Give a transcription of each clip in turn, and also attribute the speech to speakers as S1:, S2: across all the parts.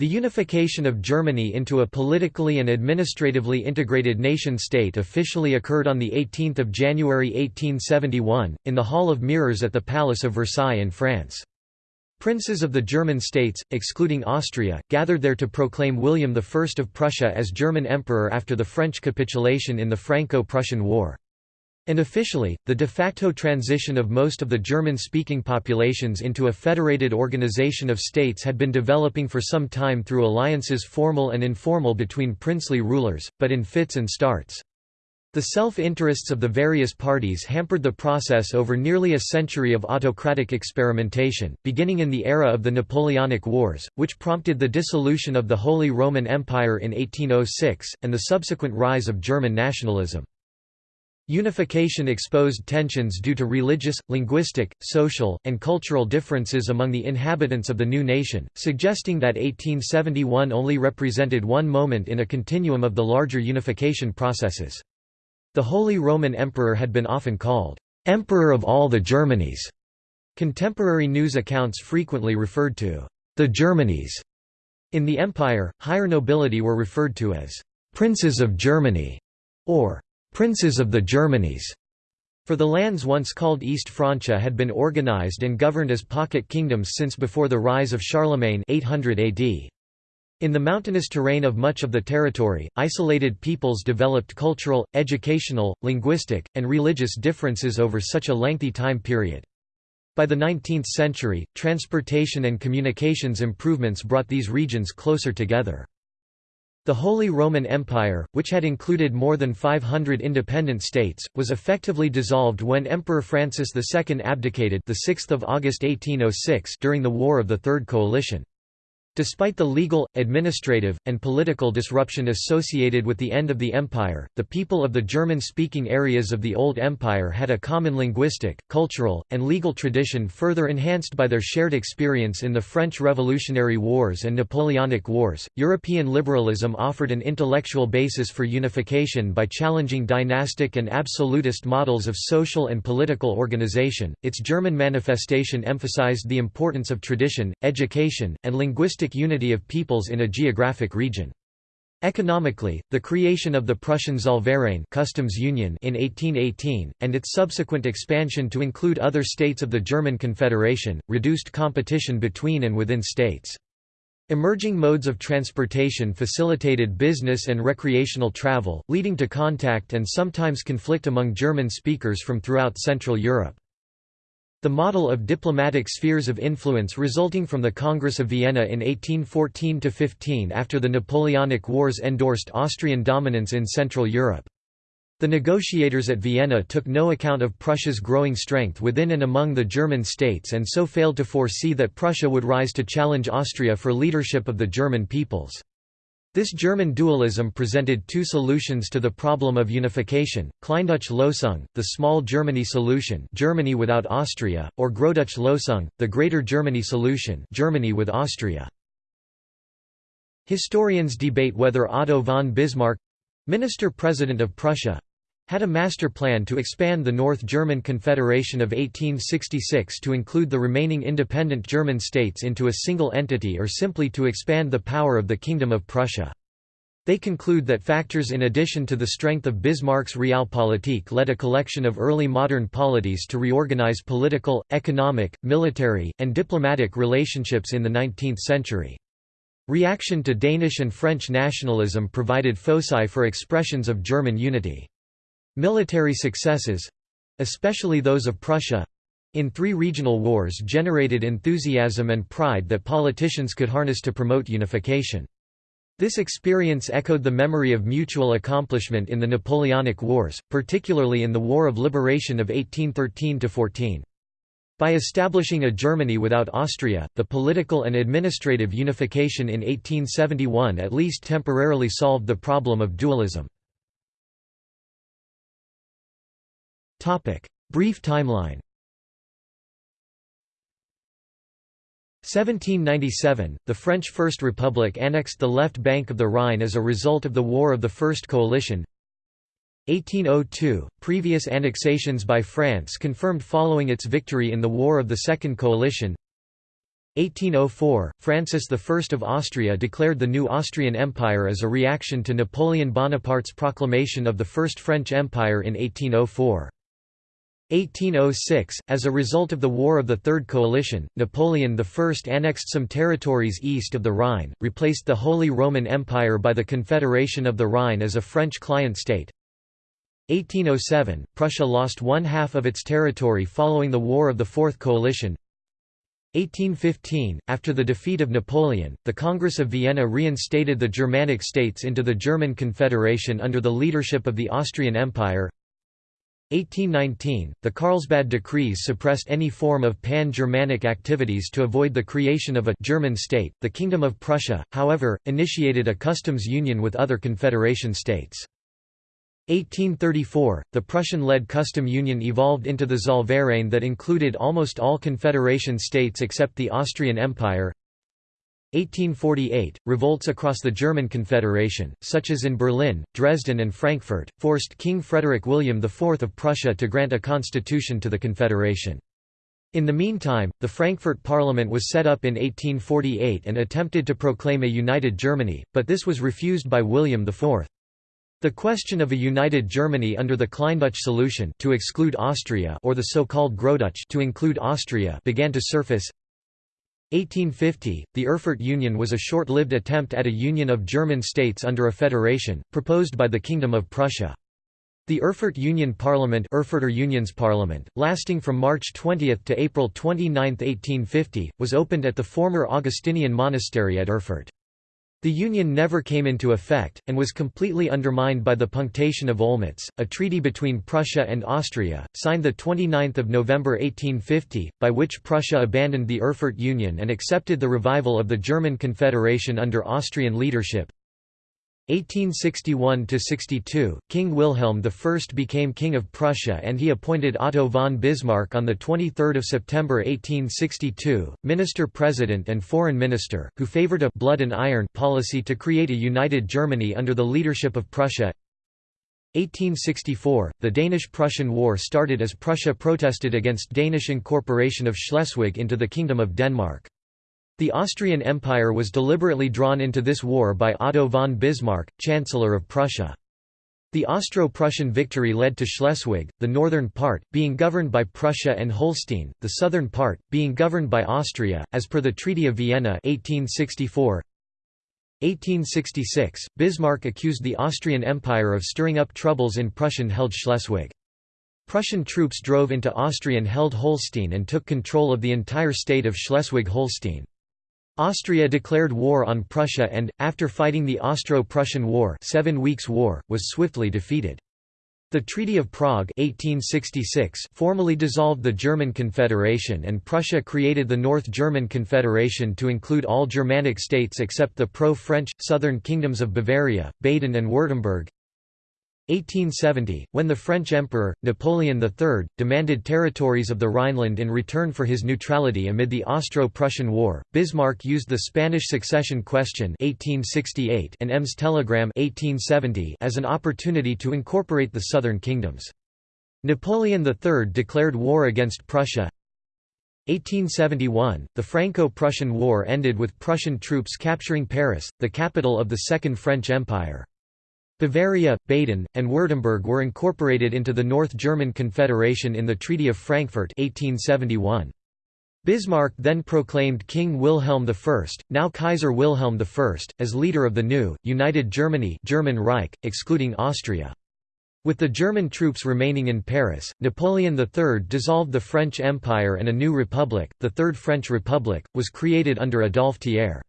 S1: The unification of Germany into a politically and administratively integrated nation-state officially occurred on 18 January 1871, in the Hall of Mirrors at the Palace of Versailles in France. Princes of the German states, excluding Austria, gathered there to proclaim William I of Prussia as German emperor after the French capitulation in the Franco-Prussian War. And officially, the de facto transition of most of the German-speaking populations into a federated organization of states had been developing for some time through alliances formal and informal between princely rulers, but in fits and starts. The self-interests of the various parties hampered the process over nearly a century of autocratic experimentation, beginning in the era of the Napoleonic Wars, which prompted the dissolution of the Holy Roman Empire in 1806, and the subsequent rise of German nationalism. Unification exposed tensions due to religious, linguistic, social, and cultural differences among the inhabitants of the new nation, suggesting that 1871 only represented one moment in a continuum of the larger unification processes. The Holy Roman Emperor had been often called, "'Emperor of all the Germanies'". Contemporary news accounts frequently referred to the Germanies. In the empire, higher nobility were referred to as "'Princes of Germany' or princes of the Germanies, for the lands once called East Francia had been organized and governed as pocket kingdoms since before the rise of Charlemagne 800 AD. In the mountainous terrain of much of the territory, isolated peoples developed cultural, educational, linguistic, and religious differences over such a lengthy time period. By the 19th century, transportation and communications improvements brought these regions closer together. The Holy Roman Empire, which had included more than 500 independent states, was effectively dissolved when Emperor Francis II abdicated the 6th of August 1806 during the War of the Third Coalition. Despite the legal, administrative, and political disruption associated with the end of the empire, the people of the German-speaking areas of the Old Empire had a common linguistic, cultural, and legal tradition further enhanced by their shared experience in the French Revolutionary Wars and Napoleonic Wars. European liberalism offered an intellectual basis for unification by challenging dynastic and absolutist models of social and political organization. Its German manifestation emphasized the importance of tradition, education, and linguistic unity of peoples in a geographic region. Economically, the creation of the Prussian Zollverein customs union in 1818, and its subsequent expansion to include other states of the German Confederation, reduced competition between and within states. Emerging modes of transportation facilitated business and recreational travel, leading to contact and sometimes conflict among German speakers from throughout Central Europe. The model of diplomatic spheres of influence resulting from the Congress of Vienna in 1814–15 after the Napoleonic Wars endorsed Austrian dominance in Central Europe. The negotiators at Vienna took no account of Prussia's growing strength within and among the German states and so failed to foresee that Prussia would rise to challenge Austria for leadership of the German peoples. This German dualism presented two solutions to the problem of unification, Kleindeutsche Lösung, the Small Germany solution Germany without Austria, or Großdeutsche Lösung, the Greater Germany solution Germany with Austria. Historians debate whether Otto von Bismarck—Minister-President of Prussia, had a master plan to expand the North German Confederation of 1866 to include the remaining independent German states into a single entity or simply to expand the power of the Kingdom of Prussia. They conclude that factors in addition to the strength of Bismarck's Realpolitik led a collection of early modern polities to reorganize political, economic, military, and diplomatic relationships in the 19th century. Reaction to Danish and French nationalism provided foci for expressions of German unity. Military successes—especially those of Prussia—in three regional wars generated enthusiasm and pride that politicians could harness to promote unification. This experience echoed the memory of mutual accomplishment in the Napoleonic Wars, particularly in the War of Liberation of 1813–14. By establishing a Germany without Austria, the political and administrative unification in 1871 at least temporarily solved the problem of dualism. Brief timeline 1797, the French First Republic annexed the left bank of the Rhine as a result of the War of the First Coalition. 1802, previous annexations by France confirmed following its victory in the War of the Second Coalition. 1804, Francis I of Austria declared the new Austrian Empire as a reaction to Napoleon Bonaparte's proclamation of the First French Empire in 1804. 1806, as a result of the War of the Third Coalition, Napoleon I annexed some territories east of the Rhine, replaced the Holy Roman Empire by the Confederation of the Rhine as a French client state. 1807, Prussia lost one half of its territory following the War of the Fourth Coalition. 1815, after the defeat of Napoleon, the Congress of Vienna reinstated the Germanic states into the German Confederation under the leadership of the Austrian Empire. 1819, the Carlsbad Decrees suppressed any form of pan-Germanic activities to avoid the creation of a «German state». The Kingdom of Prussia, however, initiated a customs union with other Confederation states. 1834, the Prussian-led custom union evolved into the Zollverein that included almost all Confederation states except the Austrian Empire. 1848, revolts across the German Confederation, such as in Berlin, Dresden and Frankfurt, forced King Frederick William IV of Prussia to grant a constitution to the Confederation. In the meantime, the Frankfurt Parliament was set up in 1848 and attempted to proclaim a united Germany, but this was refused by William IV. The question of a united Germany under the Kleindeutsche solution to exclude Austria or the so-called Großdeutsch to include Austria began to surface. 1850, the Erfurt Union was a short-lived attempt at a union of German states under a federation, proposed by the Kingdom of Prussia. The Erfurt Union Parliament Erfurter Unionsparlament, lasting from March 20 to April 29, 1850, was opened at the former Augustinian monastery at Erfurt. The union never came into effect, and was completely undermined by the Punctation of Olmütz, a treaty between Prussia and Austria, signed 29 November 1850, by which Prussia abandoned the Erfurt Union and accepted the revival of the German Confederation under Austrian leadership. 1861–62, King Wilhelm I became King of Prussia and he appointed Otto von Bismarck on 23 September 1862, Minister-President and Foreign Minister, who favored a «blood and iron» policy to create a united Germany under the leadership of Prussia. 1864, the Danish-Prussian War started as Prussia protested against Danish incorporation of Schleswig into the Kingdom of Denmark. The Austrian Empire was deliberately drawn into this war by Otto von Bismarck, Chancellor of Prussia. The Austro-Prussian victory led to Schleswig, the northern part, being governed by Prussia and Holstein, the southern part, being governed by Austria, as per the Treaty of Vienna 1864. 1866, Bismarck accused the Austrian Empire of stirring up troubles in Prussian-held Schleswig. Prussian troops drove into Austrian-held Holstein and took control of the entire state of Schleswig-Holstein. Austria declared war on Prussia and, after fighting the Austro-Prussian War, Seven Weeks' War was swiftly defeated. The Treaty of Prague 1866 formally dissolved the German Confederation and Prussia created the North German Confederation to include all Germanic states except the pro-French, southern kingdoms of Bavaria, Baden and Württemberg. 1870, when the French Emperor, Napoleon III, demanded territories of the Rhineland in return for his neutrality amid the Austro-Prussian War, Bismarck used the Spanish succession question 1868 and Ems telegram 1870 as an opportunity to incorporate the southern kingdoms. Napoleon III declared war against Prussia. 1871, the Franco-Prussian War ended with Prussian troops capturing Paris, the capital of the Second French Empire. Bavaria, Baden, and Württemberg were incorporated into the North German Confederation in the Treaty of Frankfurt 1871. Bismarck then proclaimed King Wilhelm I, now Kaiser Wilhelm I, as leader of the new, united Germany German Reich, excluding Austria. With the German troops remaining in Paris, Napoleon III dissolved the French Empire and a new republic, the Third French Republic, was created under Adolphe Thiers.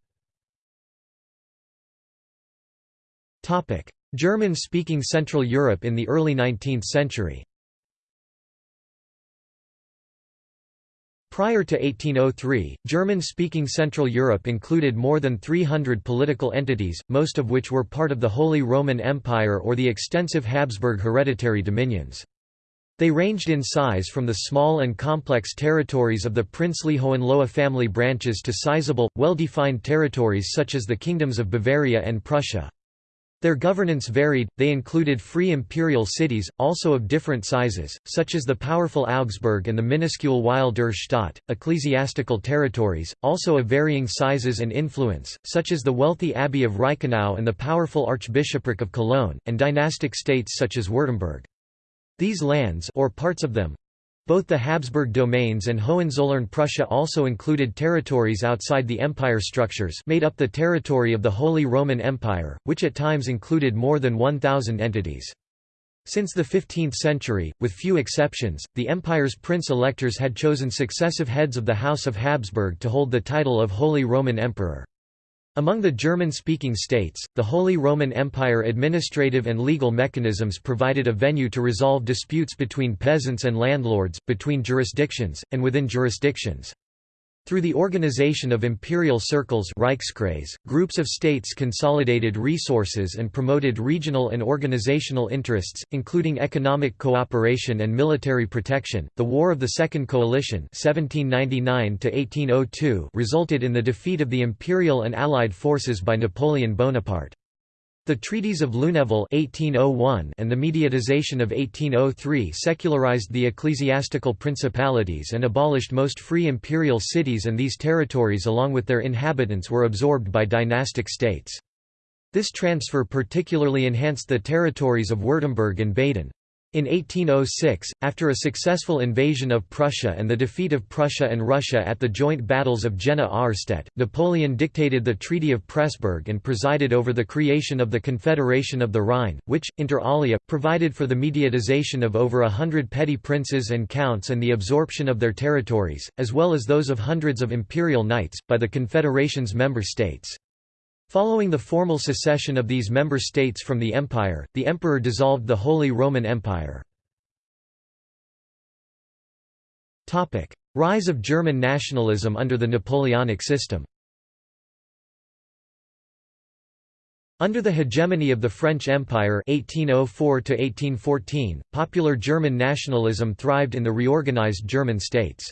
S1: German-speaking Central Europe in the early 19th century. Prior to 1803, German-speaking Central Europe included more than 300 political entities, most of which were part of the Holy Roman Empire or the extensive Habsburg hereditary dominions. They ranged in size from the small and complex territories of the princely Hohenlohe family branches to sizable, well-defined territories such as the kingdoms of Bavaria and Prussia. Their governance varied, they included free imperial cities, also of different sizes, such as the powerful Augsburg and the minuscule Weil der Stadt, ecclesiastical territories, also of varying sizes and influence, such as the wealthy Abbey of Reichenau and the powerful Archbishopric of Cologne, and dynastic states such as Württemberg. These lands or parts of them, both the Habsburg domains and Hohenzollern Prussia also included territories outside the empire structures made up the territory of the Holy Roman Empire, which at times included more than 1,000 entities. Since the 15th century, with few exceptions, the empire's prince-electors had chosen successive heads of the House of Habsburg to hold the title of Holy Roman Emperor. Among the German-speaking states, the Holy Roman Empire administrative and legal mechanisms provided a venue to resolve disputes between peasants and landlords, between jurisdictions, and within jurisdictions. Through the organization of imperial circles Reichskreis, groups of states consolidated resources and promoted regional and organizational interests, including economic cooperation and military protection. The War of the Second Coalition (1799–1802) resulted in the defeat of the imperial and allied forces by Napoleon Bonaparte. The Treaties of Lunéville 1801 and the Mediatization of 1803 secularized the ecclesiastical principalities and abolished most free imperial cities and these territories along with their inhabitants were absorbed by dynastic states. This transfer particularly enhanced the territories of Württemberg and Baden. In 1806, after a successful invasion of Prussia and the defeat of Prussia and Russia at the joint battles of Jena-Auerstedt, Napoleon dictated the Treaty of Pressburg and presided over the creation of the Confederation of the Rhine, which, inter alia, provided for the mediatization of over a hundred petty princes and counts and the absorption of their territories, as well as those of hundreds of imperial knights, by the Confederation's member states. Following the formal secession of these member states from the empire, the emperor dissolved the Holy Roman Empire. Rise of German nationalism under the Napoleonic system Under the hegemony of the French Empire (1804–1814), popular German nationalism thrived in the reorganized German states.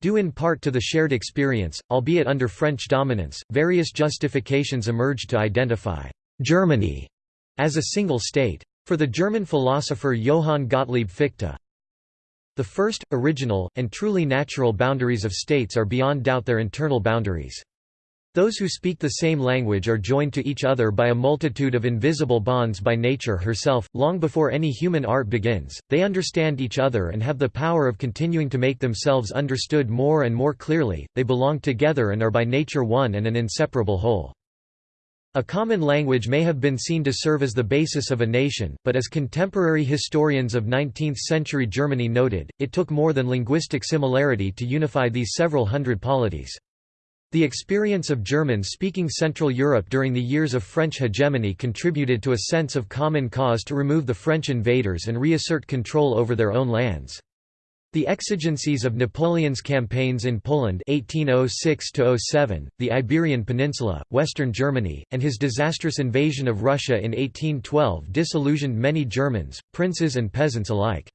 S1: Due in part to the shared experience, albeit under French dominance, various justifications emerged to identify Germany as a single state. For the German philosopher Johann Gottlieb Fichte, the first, original, and truly natural boundaries of states are beyond doubt their internal boundaries. Those who speak the same language are joined to each other by a multitude of invisible bonds by nature herself. Long before any human art begins, they understand each other and have the power of continuing to make themselves understood more and more clearly. They belong together and are by nature one and an inseparable whole. A common language may have been seen to serve as the basis of a nation, but as contemporary historians of 19th-century Germany noted, it took more than linguistic similarity to unify these several hundred polities. The experience of Germans speaking Central Europe during the years of French hegemony contributed to a sense of common cause to remove the French invaders and reassert control over their own lands. The exigencies of Napoleon's campaigns in Poland 1806 the Iberian Peninsula, western Germany, and his disastrous invasion of Russia in 1812 disillusioned many Germans, princes and peasants alike.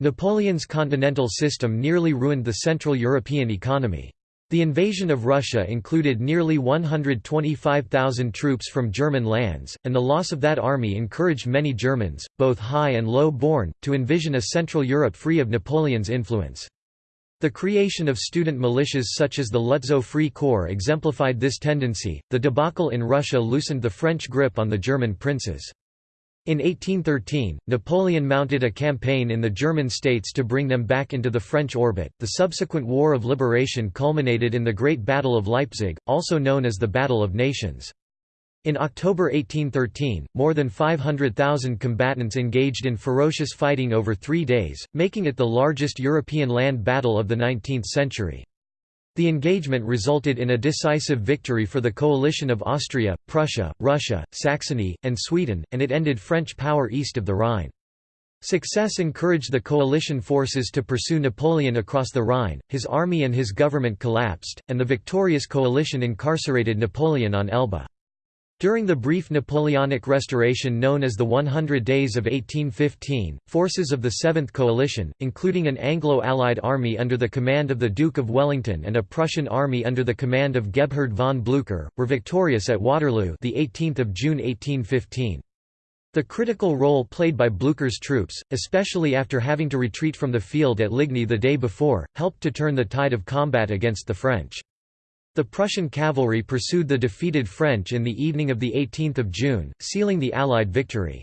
S1: Napoleon's continental system nearly ruined the Central European economy. The invasion of Russia included nearly 125,000 troops from German lands, and the loss of that army encouraged many Germans, both high and low born, to envision a Central Europe free of Napoleon's influence. The creation of student militias such as the Lutzow Free Corps exemplified this tendency. The debacle in Russia loosened the French grip on the German princes. In 1813, Napoleon mounted a campaign in the German states to bring them back into the French orbit. The subsequent War of Liberation culminated in the Great Battle of Leipzig, also known as the Battle of Nations. In October 1813, more than 500,000 combatants engaged in ferocious fighting over three days, making it the largest European land battle of the 19th century. The engagement resulted in a decisive victory for the coalition of Austria, Prussia, Russia, Saxony, and Sweden, and it ended French power east of the Rhine. Success encouraged the coalition forces to pursue Napoleon across the Rhine, his army and his government collapsed, and the victorious coalition incarcerated Napoleon on Elba. During the brief Napoleonic restoration known as the 100 Days of 1815, forces of the Seventh Coalition, including an Anglo-Allied army under the command of the Duke of Wellington and a Prussian army under the command of Gebhard von Blücher, were victorious at Waterloo the 18th of June 1815. The critical role played by Blücher's troops, especially after having to retreat from the field at Ligny the day before, helped to turn the tide of combat against the French. The Prussian cavalry pursued the defeated French in the evening of 18 June, sealing the Allied victory.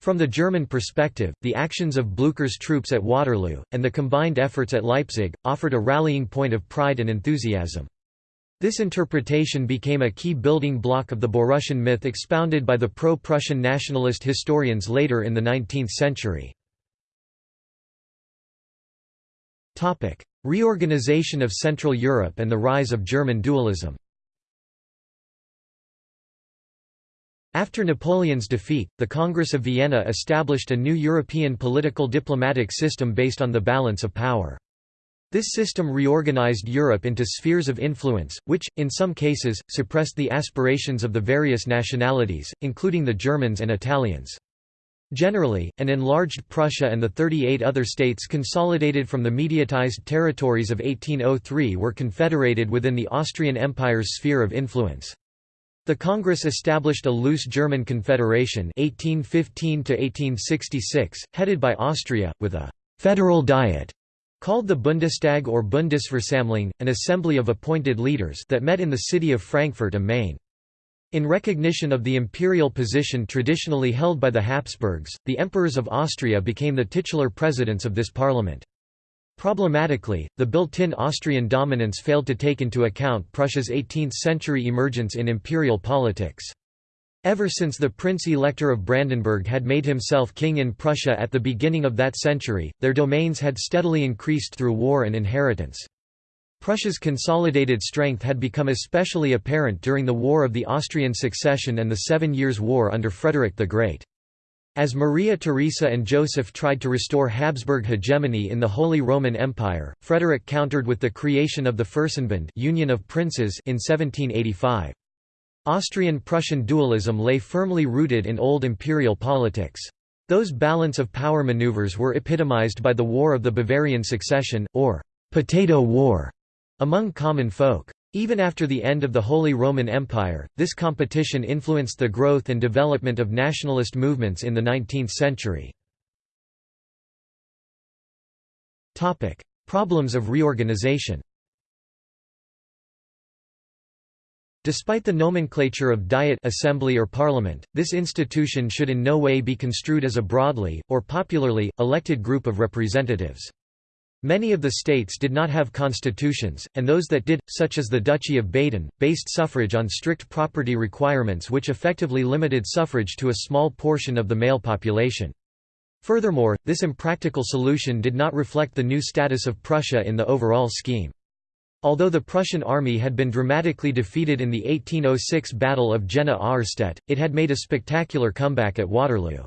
S1: From the German perspective, the actions of Blücher's troops at Waterloo, and the combined efforts at Leipzig, offered a rallying point of pride and enthusiasm. This interpretation became a key building block of the Borussian myth expounded by the pro-Prussian nationalist historians later in the 19th century. Reorganization of Central Europe and the rise of German dualism After Napoleon's defeat, the Congress of Vienna established a new European political diplomatic system based on the balance of power. This system reorganized Europe into spheres of influence, which, in some cases, suppressed the aspirations of the various nationalities, including the Germans and Italians. Generally, an enlarged Prussia and the 38 other states consolidated from the mediatized territories of 1803 were confederated within the Austrian Empire's sphere of influence. The Congress established a loose German confederation 1815 headed by Austria, with a «federal diet» called the Bundestag or Bundesversammlung, an assembly of appointed leaders that met in the city of Frankfurt am Main. In recognition of the imperial position traditionally held by the Habsburgs, the emperors of Austria became the titular presidents of this parliament. Problematically, the built-in Austrian dominance failed to take into account Prussia's 18th-century emergence in imperial politics. Ever since the Prince-Elector of Brandenburg had made himself king in Prussia at the beginning of that century, their domains had steadily increased through war and inheritance. Prussia's consolidated strength had become especially apparent during the War of the Austrian Succession and the Seven Years' War under Frederick the Great. As Maria Theresa and Joseph tried to restore Habsburg hegemony in the Holy Roman Empire, Frederick countered with the creation of the Fürstenbund Union of Princes in 1785. Austrian-Prussian dualism lay firmly rooted in old imperial politics. Those balance of power maneuvers were epitomized by the War of the Bavarian Succession, or «potato war», among common folk. Even after the end of the Holy Roman Empire, this competition influenced the growth and development of nationalist movements in the 19th century. Problems of reorganization Despite the nomenclature of Diet assembly or parliament, this institution should in no way be construed as a broadly, or popularly, elected group of representatives. Many of the states did not have constitutions, and those that did, such as the Duchy of Baden, based suffrage on strict property requirements which effectively limited suffrage to a small portion of the male population. Furthermore, this impractical solution did not reflect the new status of Prussia in the overall scheme. Although the Prussian army had been dramatically defeated in the 1806 Battle of Jena-Auerstedt, it had made a spectacular comeback at Waterloo.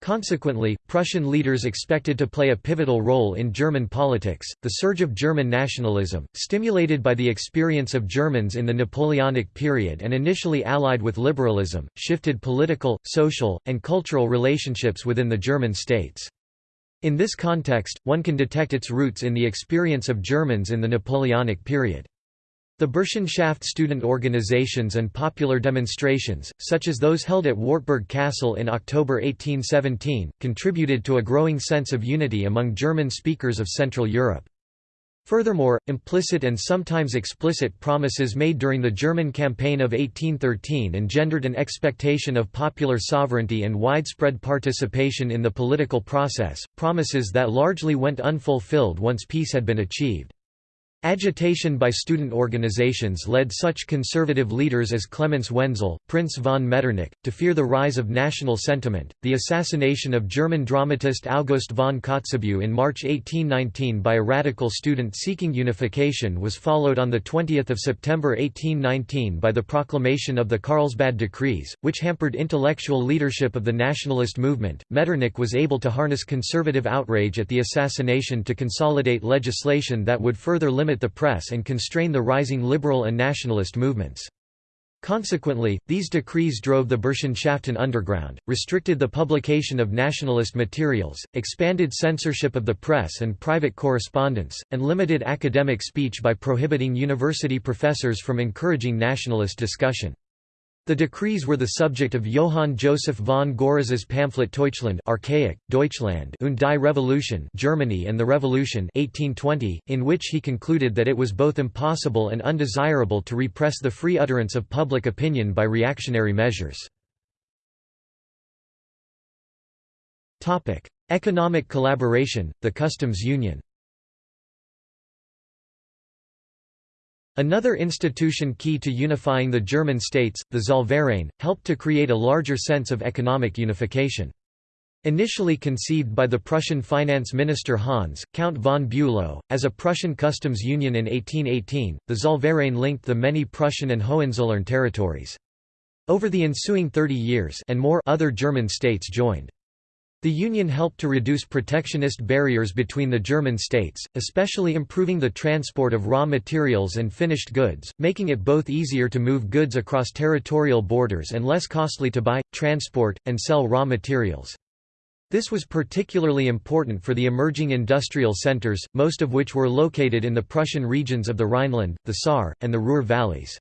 S1: Consequently, Prussian leaders expected to play a pivotal role in German politics. The surge of German nationalism, stimulated by the experience of Germans in the Napoleonic period and initially allied with liberalism, shifted political, social, and cultural relationships within the German states. In this context, one can detect its roots in the experience of Germans in the Napoleonic period. The Burschenschaft student organizations and popular demonstrations, such as those held at Wartburg Castle in October 1817, contributed to a growing sense of unity among German speakers of Central Europe. Furthermore, implicit and sometimes explicit promises made during the German campaign of 1813 engendered an expectation of popular sovereignty and widespread participation in the political process, promises that largely went unfulfilled once peace had been achieved. Agitation by student organizations led such conservative leaders as Clemens Wenzel, Prince von Metternich, to fear the rise of national sentiment. The assassination of German dramatist August von Kotzebue in March 1819 by a radical student seeking unification was followed on 20 September 1819 by the proclamation of the Carlsbad Decrees, which hampered intellectual leadership of the nationalist movement. Metternich was able to harness conservative outrage at the assassination to consolidate legislation that would further limit limit the press and constrain the rising liberal and nationalist movements. Consequently, these decrees drove the Burschenschaften underground, restricted the publication of nationalist materials, expanded censorship of the press and private correspondence, and limited academic speech by prohibiting university professors from encouraging nationalist discussion. The decrees were the subject of Johann Joseph von Görres's pamphlet Deutschland archaic, Deutschland und die Revolution Germany and the Revolution 1820, in which he concluded that it was both impossible and undesirable to repress the free utterance of public opinion by reactionary measures. Economic collaboration, the customs union Another institution key to unifying the German states, the Zollverein, helped to create a larger sense of economic unification. Initially conceived by the Prussian finance minister Hans, Count von Bülow, as a Prussian customs union in 1818, the Zollverein linked the many Prussian and Hohenzollern territories. Over the ensuing 30 years and more other German states joined. The Union helped to reduce protectionist barriers between the German states, especially improving the transport of raw materials and finished goods, making it both easier to move goods across territorial borders and less costly to buy, transport, and sell raw materials. This was particularly important for the emerging industrial centers, most of which were located in the Prussian regions of the Rhineland, the Saar, and the Ruhr valleys.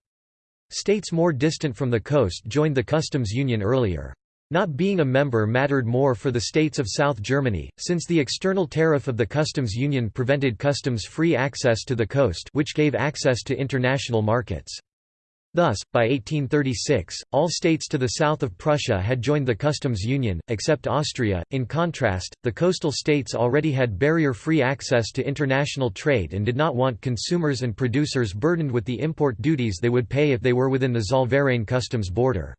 S1: States more distant from the coast joined the customs union earlier. Not being a member mattered more for the states of South Germany, since the external tariff of the customs union prevented customs-free access to the coast which gave access to international markets. Thus, by 1836, all states to the south of Prussia had joined the customs union, except Austria. In contrast, the coastal states already had barrier-free access to international trade and did not want consumers and producers burdened with the import duties they would pay if they were within the Zollverein customs border.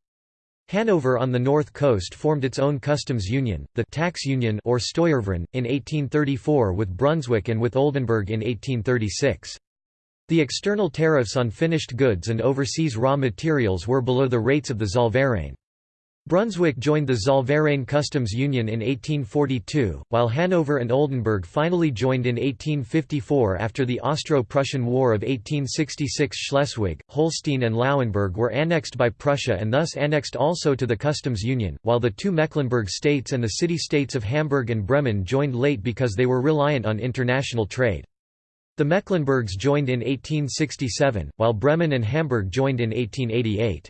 S1: Hanover on the north coast formed its own customs union, the Tax Union or Steuerverein, in 1834 with Brunswick and with Oldenburg in 1836. The external tariffs on finished goods and overseas raw materials were below the rates of the Zollverein. Brunswick joined the Zollverein Customs Union in 1842, while Hanover and Oldenburg finally joined in 1854 after the Austro-Prussian War of 1866 Schleswig, Holstein and Lauenburg were annexed by Prussia and thus annexed also to the Customs Union, while the two Mecklenburg states and the city-states of Hamburg and Bremen joined late because they were reliant on international trade. The Mecklenburgs joined in 1867, while Bremen and Hamburg joined in 1888.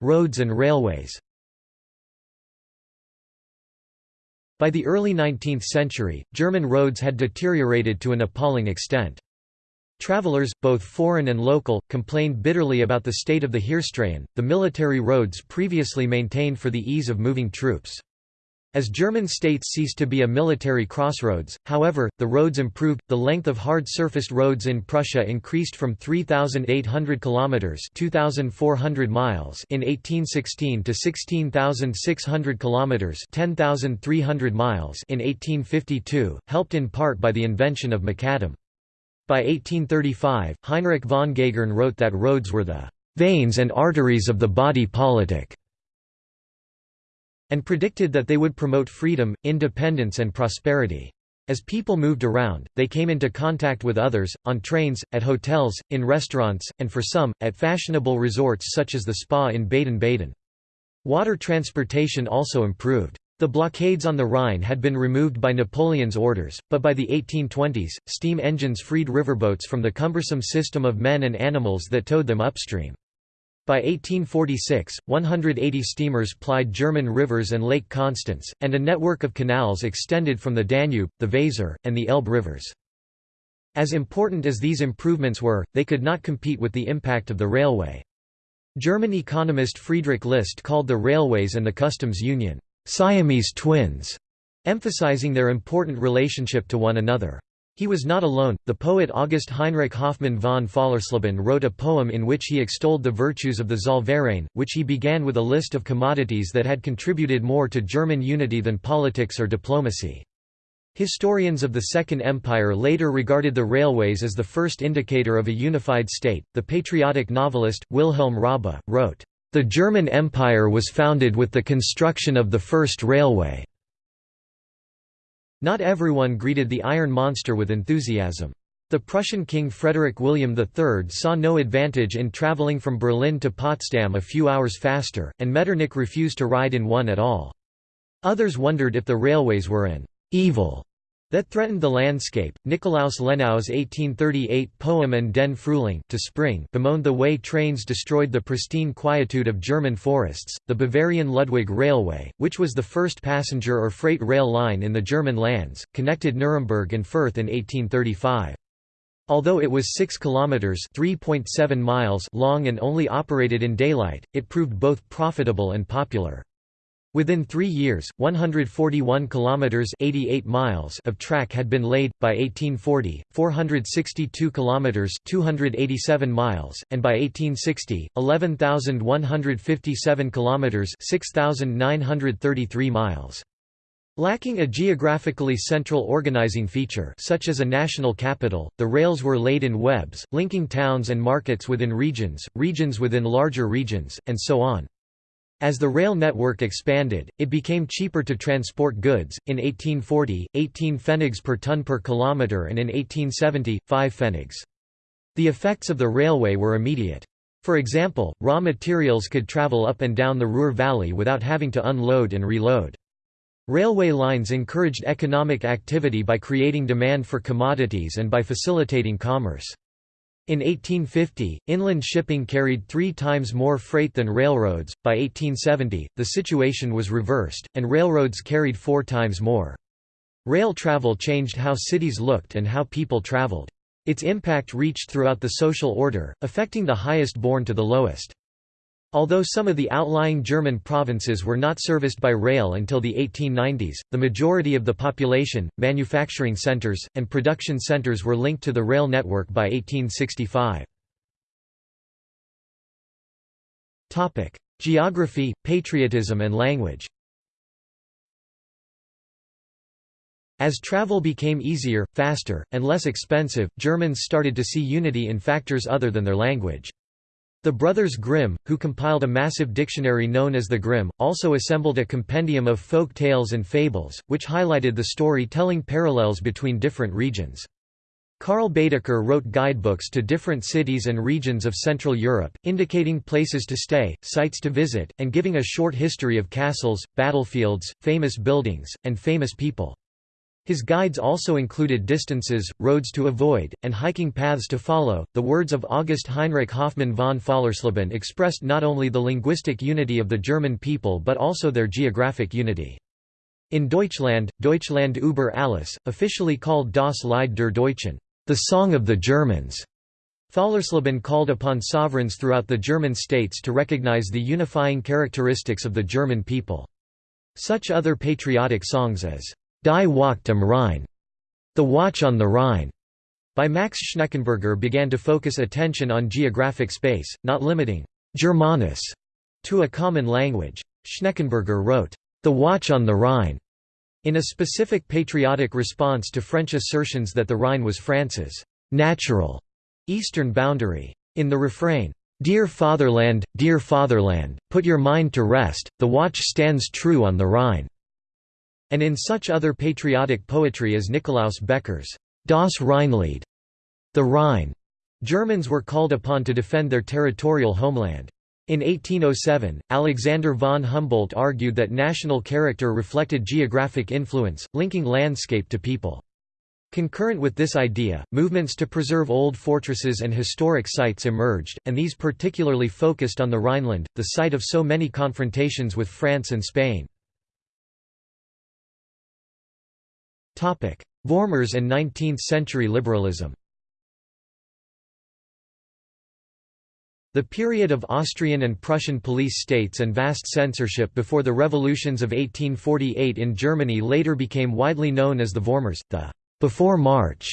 S1: Roads and railways By the early 19th century, German roads had deteriorated to an appalling extent. Travelers, both foreign and local, complained bitterly about the state of the Heerstraßen, the military roads previously maintained for the ease of moving troops. As German states ceased to be a military crossroads, however, the roads improved. The length of hard-surfaced roads in Prussia increased from 3,800 kilometers (2,400 miles) in 1816 to 16,600 kilometers (10,300 miles) in 1852, helped in part by the invention of macadam. By 1835, Heinrich von Gagern wrote that roads were the veins and arteries of the body politic and predicted that they would promote freedom, independence and prosperity. As people moved around, they came into contact with others, on trains, at hotels, in restaurants, and for some, at fashionable resorts such as the spa in Baden-Baden. Water transportation also improved. The blockades on the Rhine had been removed by Napoleon's orders, but by the 1820s, steam engines freed riverboats from the cumbersome system of men and animals that towed them upstream. By 1846, 180 steamers plied German rivers and Lake Constance, and a network of canals extended from the Danube, the Weser, and the Elbe rivers. As important as these improvements were, they could not compete with the impact of the railway. German economist Friedrich List called the railways and the customs union, "...Siamese twins", emphasizing their important relationship to one another. He was not alone. The poet August Heinrich Hoffmann von Fallersleben wrote a poem in which he extolled the virtues of the Zollverein, which he began with a list of commodities that had contributed more to German unity than politics or diplomacy. Historians of the Second Empire later regarded the railways as the first indicator of a unified state. The patriotic novelist, Wilhelm Raabe, wrote, The German Empire was founded with the construction of the first railway. Not everyone greeted the Iron Monster with enthusiasm. The Prussian King Frederick William III saw no advantage in travelling from Berlin to Potsdam a few hours faster, and Metternich refused to ride in one at all. Others wondered if the railways were an evil that threatened the landscape. Nikolaus Lenau's 1838 poem and Den Frühling to spring bemoaned the way trains destroyed the pristine quietude of German forests. The Bavarian Ludwig Railway, which was the first passenger or freight rail line in the German lands, connected Nuremberg and Fürth in 1835. Although it was 6 kilometers (3.7 miles) long and only operated in daylight, it proved both profitable and popular. Within 3 years, 141 kilometers (88 miles) of track had been laid by 1840, 462 kilometers (287 miles), and by 1860, 11,157 kilometers (6,933 miles). Lacking a geographically central organizing feature such as a national capital, the rails were laid in webs, linking towns and markets within regions, regions within larger regions, and so on. As the rail network expanded, it became cheaper to transport goods, in 1840, 18 pfennigs per ton per kilometre and in 1870, 5 pfennigs. The effects of the railway were immediate. For example, raw materials could travel up and down the Ruhr Valley without having to unload and reload. Railway lines encouraged economic activity by creating demand for commodities and by facilitating commerce. In 1850, inland shipping carried three times more freight than railroads. By 1870, the situation was reversed, and railroads carried four times more. Rail travel changed how cities looked and how people traveled. Its impact reached throughout the social order, affecting the highest born to the lowest. Although some of the outlying German provinces were not serviced by rail until the 1890s, the majority of the population, manufacturing centers, and production centers were linked to the rail network by 1865. Geography, patriotism and language As travel became easier, faster, and less expensive, Germans started to see unity in factors other than their language. The brothers Grimm, who compiled a massive dictionary known as the Grimm, also assembled a compendium of folk tales and fables, which highlighted the story-telling parallels between different regions. Karl Baedeker wrote guidebooks to different cities and regions of Central Europe, indicating places to stay, sites to visit, and giving a short history of castles, battlefields, famous buildings, and famous people. His guides also included distances, roads to avoid, and hiking paths to follow. The words of August Heinrich Hoffmann von Fallersleben expressed not only the linguistic unity of the German people but also their geographic unity. In Deutschland, Deutschland über alles, officially called Das Lied der Deutschen, the Song of the Germans, Fallersleben called upon sovereigns throughout the German states to recognize the unifying characteristics of the German people. Such other patriotic songs as Die Wacht am Rhein, The Watch on the Rhine, by Max Schneckenburger began to focus attention on geographic space, not limiting Germanus to a common language. Schneckenburger wrote, The Watch on the Rhine, in a specific patriotic response to French assertions that the Rhine was France's natural eastern boundary. In the refrain, Dear fatherland, dear fatherland, put your mind to rest, the watch stands true on the Rhine and in such other patriotic poetry as Nikolaus Becker's Das Rheinlied, the Rhine. Germans were called upon to defend their territorial homeland. In 1807, Alexander von Humboldt argued that national character reflected geographic influence, linking landscape to people. Concurrent with this idea, movements to preserve old fortresses and historic sites emerged, and these particularly focused on the Rhineland, the site of so many confrontations with France and Spain. Vormärz and 19th-century liberalism The period of Austrian and Prussian police states and vast censorship before the revolutions of 1848 in Germany later became widely known as the Vormärz, the «before March»,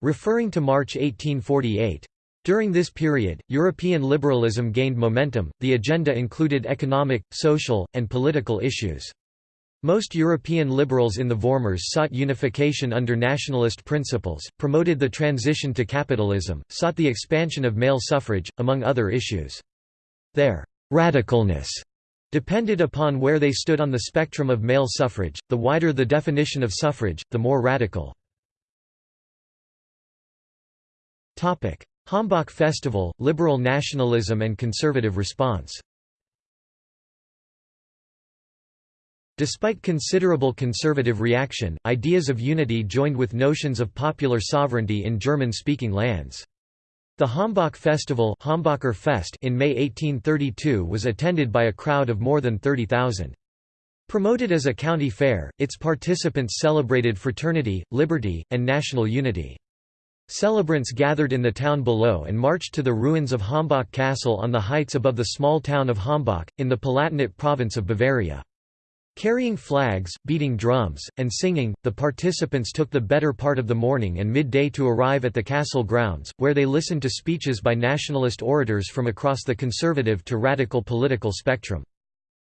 S1: referring to March 1848. During this period, European liberalism gained momentum, the agenda included economic, social, and political issues. Most European liberals in the Vormärz sought unification under nationalist principles, promoted the transition to capitalism, sought the expansion of male suffrage, among other issues. Their «radicalness» depended upon where they stood on the spectrum of male suffrage, the wider the definition of suffrage, the more radical. Hambach Festival, liberal nationalism and conservative response Despite considerable conservative reaction, ideas of unity joined with notions of popular sovereignty in German-speaking lands. The Hambach Festival Fest in May 1832 was attended by a crowd of more than 30,000. Promoted as a county fair, its participants celebrated fraternity, liberty, and national unity. Celebrants gathered in the town below and marched to the ruins of Hambach Castle on the heights above the small town of Hambach, in the Palatinate province of Bavaria. Carrying flags, beating drums, and singing, the participants took the better part of the morning and midday to arrive at the castle grounds, where they listened to speeches by nationalist orators from across the conservative to radical political spectrum.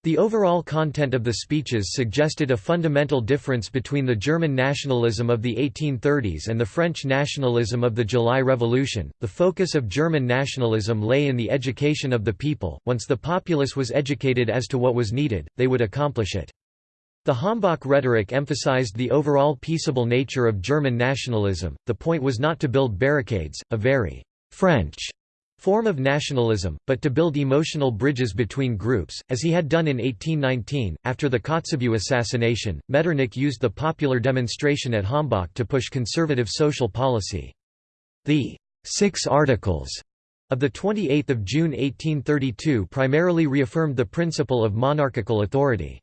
S1: The overall content of the speeches suggested a fundamental difference between the German nationalism of the 1830s and the French nationalism of the July Revolution. The focus of German nationalism lay in the education of the people. Once the populace was educated as to what was needed, they would accomplish it. The Hambach rhetoric emphasized the overall peaceable nature of German nationalism. The point was not to build barricades, a very French form of nationalism, but to build emotional bridges between groups, as he had done in 1819. After the Kotzebue assassination, Metternich used the popular demonstration at Hambach to push conservative social policy. The Six Articles of 28 June 1832 primarily reaffirmed the principle of monarchical authority.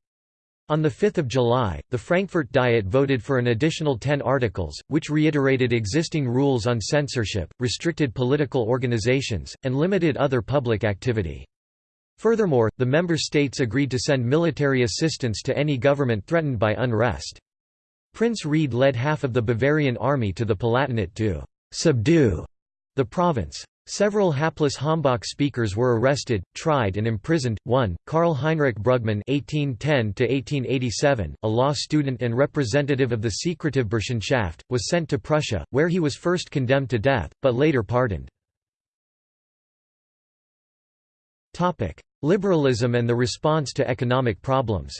S1: On 5 July, the Frankfurt Diet voted for an additional ten articles, which reiterated existing rules on censorship, restricted political organizations, and limited other public activity. Furthermore, the member states agreed to send military assistance to any government threatened by unrest. Prince Ried led half of the Bavarian army to the Palatinate to «subdue» the province. Several hapless Hambach speakers were arrested, tried and imprisoned. One, Karl Heinrich Brüggemann (1810–1887), a law student and representative of the secretive Burschenschaft, was sent to Prussia, where he was first condemned to death, but later pardoned. Topic: Liberalism and the response to economic problems.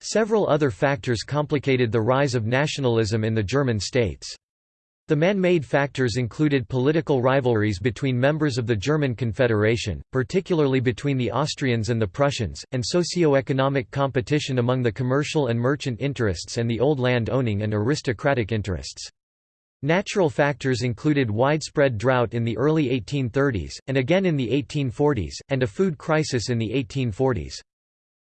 S1: Several other factors complicated the rise of nationalism in the German states. The man-made factors included political rivalries between members of the German Confederation, particularly between the Austrians and the Prussians, and socio-economic competition among the commercial and merchant interests and the old land-owning and aristocratic interests. Natural factors included widespread drought in the early 1830s, and again in the 1840s, and a food crisis in the 1840s.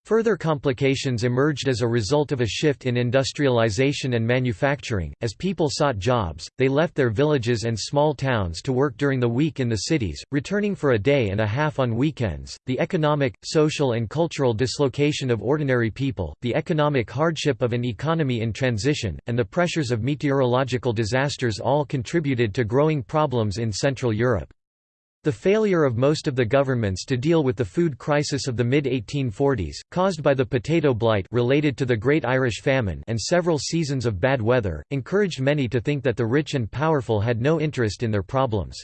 S1: Further complications emerged as a result of a shift in industrialization and manufacturing. As people sought jobs, they left their villages and small towns to work during the week in the cities, returning for a day and a half on weekends. The economic, social, and cultural dislocation of ordinary people, the economic hardship of an economy in transition, and the pressures of meteorological disasters all contributed to growing problems in Central Europe. The failure of most of the governments to deal with the food crisis of the mid-1840s, caused by the potato blight related to the Great Irish Famine and several seasons of bad weather, encouraged many to think that the rich and powerful had no interest in their problems.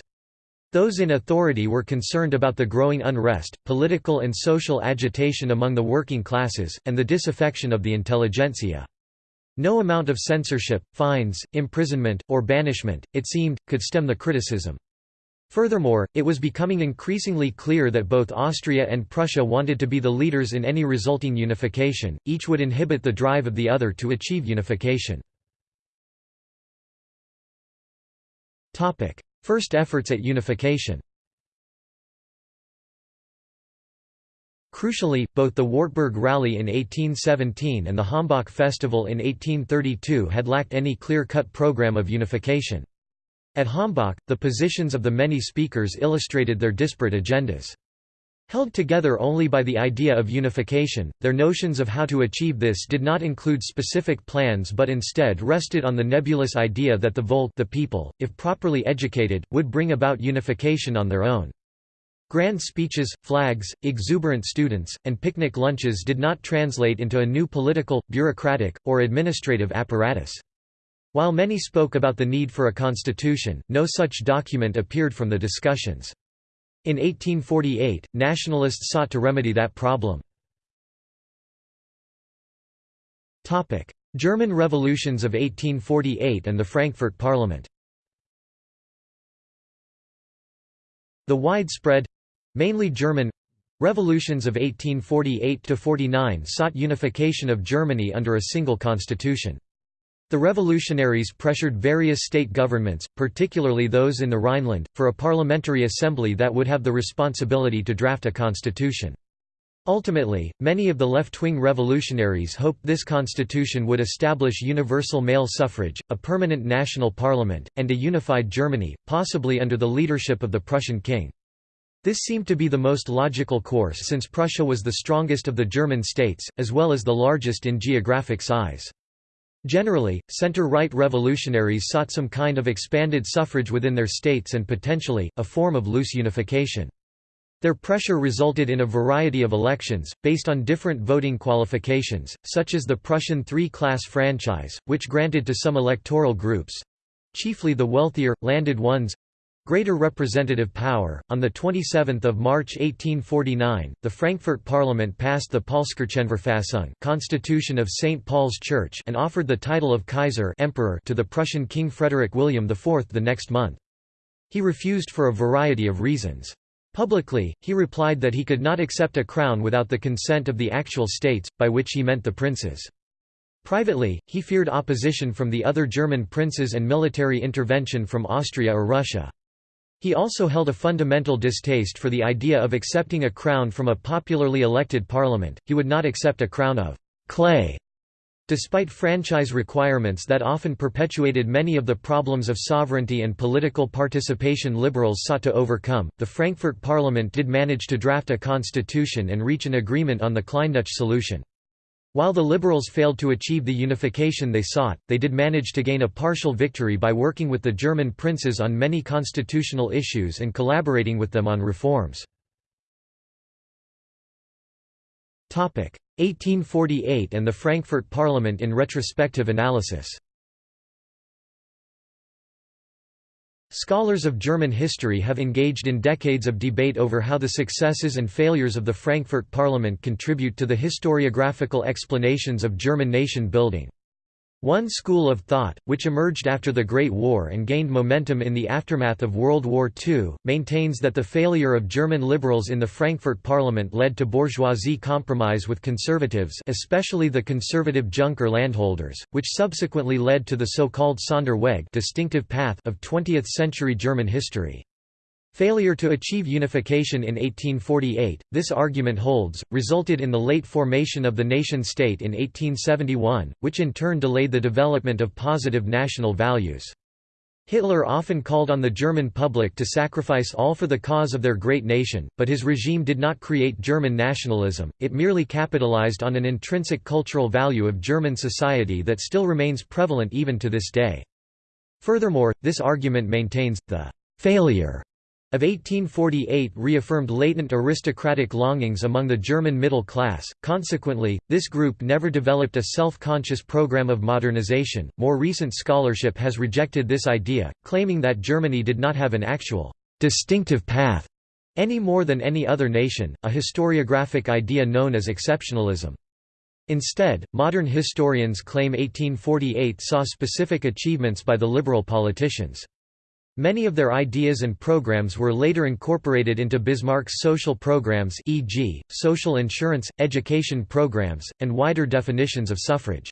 S1: Those in authority were concerned about the growing unrest, political and social agitation among the working classes, and the disaffection of the intelligentsia. No amount of censorship, fines, imprisonment, or banishment, it seemed, could stem the criticism. Furthermore, it was becoming increasingly clear that both Austria and Prussia wanted to be the leaders in any resulting unification, each would inhibit the drive of the other to achieve unification. First efforts at unification Crucially, both the Wartburg Rally in 1817 and the Hambach Festival in 1832 had lacked any clear-cut program of unification. At Hambach, the positions of the many speakers illustrated their disparate agendas. Held together only by the idea of unification, their notions of how to achieve this did not include specific plans but instead rested on the nebulous idea that the Volk the people, if properly educated, would bring about unification on their own. Grand speeches, flags, exuberant students, and picnic lunches did not translate into a new political, bureaucratic, or administrative apparatus. While many spoke about the need for a constitution, no such document appeared from the discussions. In 1848, nationalists sought to remedy that problem. German revolutions of 1848 and the Frankfurt Parliament The widespread—mainly German, revolutions of 1848–49 sought unification of Germany under a single constitution. The revolutionaries pressured various state governments, particularly those in the Rhineland, for a parliamentary assembly that would have the responsibility to draft a constitution. Ultimately, many of the left-wing revolutionaries hoped this constitution would establish universal male suffrage, a permanent national parliament, and a unified Germany, possibly under the leadership of the Prussian king. This seemed to be the most logical course since Prussia was the strongest of the German states, as well as the largest in geographic size. Generally, center-right revolutionaries sought some kind of expanded suffrage within their states and potentially, a form of loose unification. Their pressure resulted in a variety of elections, based on different voting qualifications, such as the Prussian three-class franchise, which granted to some electoral groups—chiefly the wealthier, landed ones, greater representative power. On the 27th of March 1849, the Frankfurt Parliament passed the Paulskirchenverfassung, Constitution of St. Paul's Church, and offered the title of Kaiser Emperor to the Prussian King Frederick William IV the next month. He refused for a variety of reasons. Publicly, he replied that he could not accept a crown without the consent of the actual states, by which he meant the princes. Privately, he feared opposition from the other German princes and military intervention from Austria or Russia. He also held a fundamental distaste for the idea of accepting a crown from a popularly elected parliament, he would not accept a crown of «clay» Despite franchise requirements that often perpetuated many of the problems of sovereignty and political participation liberals sought to overcome, the Frankfurt Parliament did manage to draft a constitution and reach an agreement on the Kleindeutsche solution. While the liberals failed to achieve the unification they sought, they did manage to gain a partial victory by working with the German princes on many constitutional issues and collaborating with them on reforms. 1848 and the Frankfurt Parliament in retrospective analysis Scholars of German history have engaged in decades of debate over how the successes and failures of the Frankfurt Parliament contribute to the historiographical explanations of German nation building. One school of thought, which emerged after the Great War and gained momentum in the aftermath of World War II, maintains that the failure of German liberals in the Frankfurt Parliament led to bourgeoisie compromise with conservatives especially the conservative Junker landholders, which subsequently led to the so-called Sonderweg distinctive path of 20th-century German history. Failure to achieve unification in 1848, this argument holds, resulted in the late formation of the nation-state in 1871, which in turn delayed the development of positive national values. Hitler often called on the German public to sacrifice all for the cause of their great nation, but his regime did not create German nationalism, it merely capitalized on an intrinsic cultural value of German society that still remains prevalent even to this day. Furthermore, this argument maintains, the «failure» of 1848 reaffirmed latent aristocratic longings among the German middle class, consequently, this group never developed a self-conscious program of modernization. More recent scholarship has rejected this idea, claiming that Germany did not have an actual distinctive path any more than any other nation, a historiographic idea known as exceptionalism. Instead, modern historians claim 1848 saw specific achievements by the liberal politicians. Many of their ideas and programs were later incorporated into Bismarck's social programs e.g., social insurance, education programs, and wider definitions of suffrage.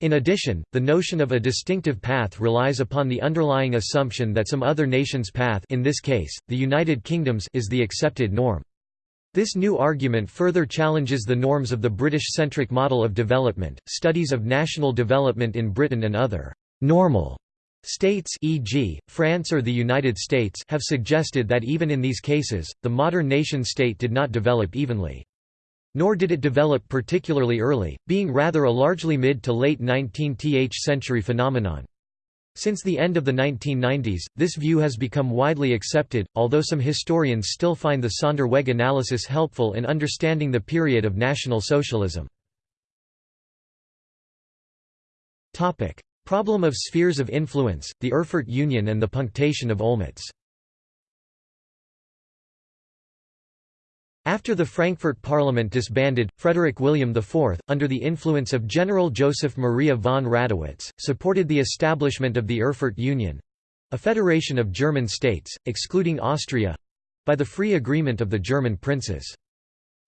S1: In addition, the notion of a distinctive path relies upon the underlying assumption that some other nation's path in this case, the United Kingdom's is the accepted norm. This new argument further challenges the norms of the British-centric model of development. Studies of national development in Britain and other normal States e.g., France or the United States have suggested that even in these cases, the modern nation-state did not develop evenly. Nor did it develop particularly early, being rather a largely mid to late 19th century phenomenon. Since the end of the 1990s, this view has become widely accepted, although some historians still find the Sonderweg analysis helpful in understanding the period of National Socialism. Problem of spheres of influence, the Erfurt Union and the punctation of Olmütz After the Frankfurt Parliament disbanded, Frederick William IV, under the influence of General Joseph Maria von Radowitz, supported the establishment of the Erfurt Union—a federation of German states, excluding Austria—by the free agreement of the German princes.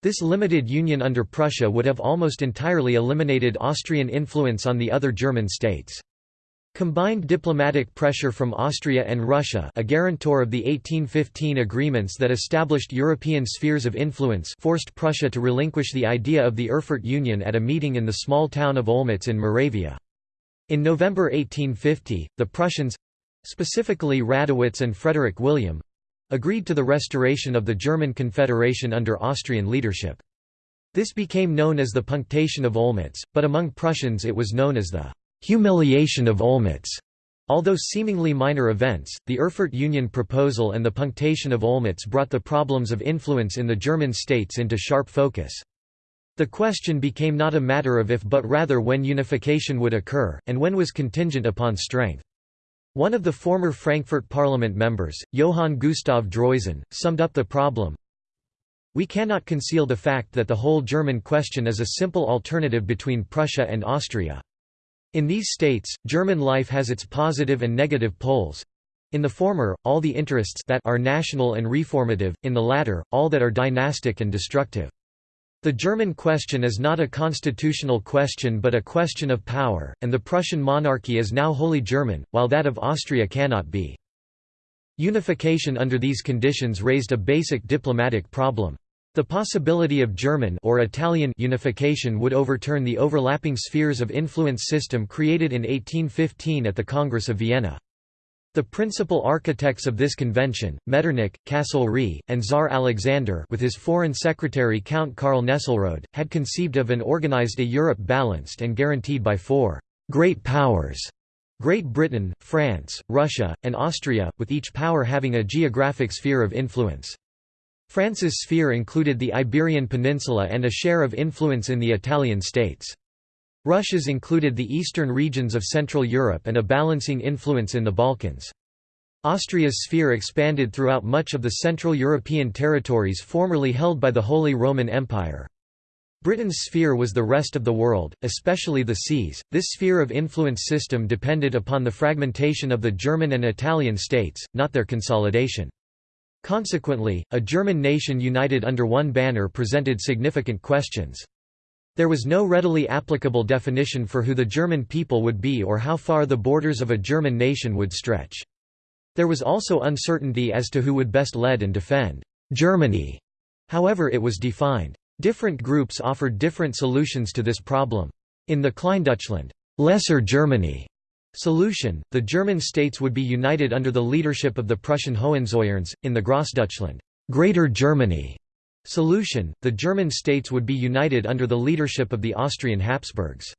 S1: This limited union under Prussia would have almost entirely eliminated Austrian influence on the other German states. Combined diplomatic pressure from Austria and Russia a guarantor of the 1815 agreements that established European spheres of influence forced Prussia to relinquish the idea of the Erfurt Union at a meeting in the small town of Olmütz in Moravia. In November 1850, the Prussians—specifically Radowitz and Frederick William—agreed to the restoration of the German Confederation under Austrian leadership. This became known as the Punctation of Olmütz, but among Prussians it was known as the humiliation of Olmütz. Although seemingly minor events, the Erfurt Union proposal and the punctation of Olmütz brought the problems of influence in the German states into sharp focus. The question became not a matter of if but rather when unification would occur, and when was contingent upon strength. One of the former Frankfurt Parliament members, Johann Gustav Droysen, summed up the problem, We cannot conceal the fact that the whole German question is a simple alternative between Prussia and Austria. In these states, German life has its positive and negative poles. In the former, all the interests that are national and reformative, in the latter, all that are dynastic and destructive. The German question is not a constitutional question but a question of power, and the Prussian monarchy is now wholly German, while that of Austria cannot be. Unification under these conditions raised a basic diplomatic problem. The possibility of German or Italian unification would overturn the overlapping spheres of influence system created in 1815 at the Congress of Vienna. The principal architects of this convention, Metternich, Castlereagh, and Tsar Alexander with his foreign secretary Count Karl Nesselrode, had conceived of and organized a Europe balanced and guaranteed by four «great powers» Great Britain, France, Russia, and Austria, with each power having a geographic sphere of influence. France's sphere included the Iberian Peninsula and a share of influence in the Italian states. Russia's included the eastern regions of Central Europe and a balancing influence in the Balkans. Austria's sphere expanded throughout much of the Central European territories formerly held by the Holy Roman Empire. Britain's sphere was the rest of the world, especially the seas. This sphere of influence system depended upon the fragmentation of the German and Italian states, not their consolidation. Consequently, a German nation united under one banner presented significant questions. There was no readily applicable definition for who the German people would be or how far the borders of a German nation would stretch. There was also uncertainty as to who would best lead and defend Germany, however it was defined. Different groups offered different solutions to this problem. In the Kleindeutschland Lesser Germany Solution, the German states would be united under the leadership of the Prussian Hohenzollerns, in the Grossdeutschland Greater Germany solution, the German states would be united under the leadership of the Austrian Habsburgs.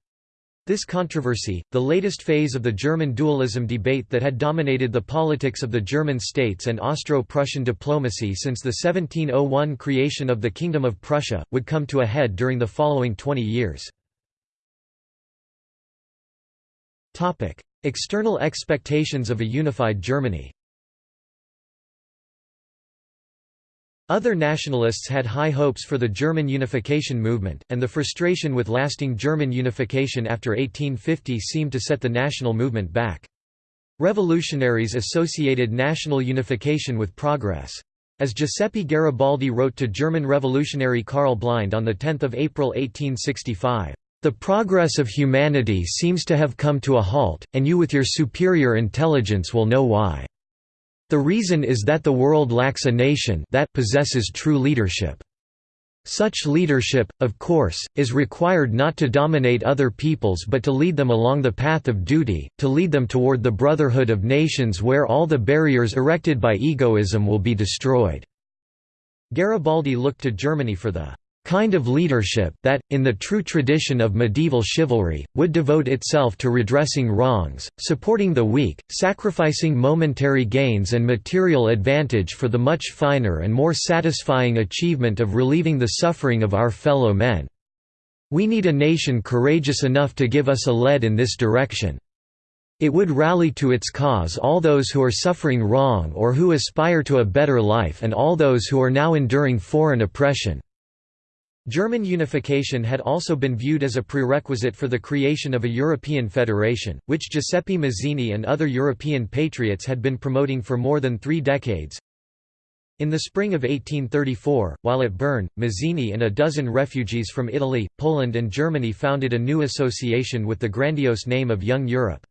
S1: This controversy, the latest phase of the German dualism debate that had dominated the politics of the German states and Austro-Prussian diplomacy since the 1701 creation of the Kingdom of Prussia, would come to a head during the following 20 years. External expectations of a unified Germany Other nationalists had high hopes for the German unification movement, and the frustration with lasting German unification after 1850 seemed to set the national movement back. Revolutionaries associated national unification with progress. As Giuseppe Garibaldi wrote to German revolutionary Karl Blind on 10 April 1865, the progress of humanity seems to have come to a halt, and you with your superior intelligence will know why. The reason is that the world lacks a nation that possesses true leadership. Such leadership, of course, is required not to dominate other peoples but to lead them along the path of duty, to lead them toward the brotherhood of nations where all the barriers erected by egoism will be destroyed." Garibaldi looked to Germany for the kind of leadership that, in the true tradition of medieval chivalry, would devote itself to redressing wrongs, supporting the weak, sacrificing momentary gains and material advantage for the much finer and more satisfying achievement of relieving the suffering of our fellow men. We need a nation courageous enough to give us a lead in this direction. It would rally to its cause all those who are suffering wrong or who aspire to a better life and all those who are now enduring foreign oppression." German unification had also been viewed as a prerequisite for the creation of a European federation, which Giuseppe Mazzini and other European patriots had been promoting for more than three decades. In the spring of 1834, while at Bern, Mazzini and a dozen refugees from Italy, Poland and Germany founded a new association with the grandiose name of Young Europe.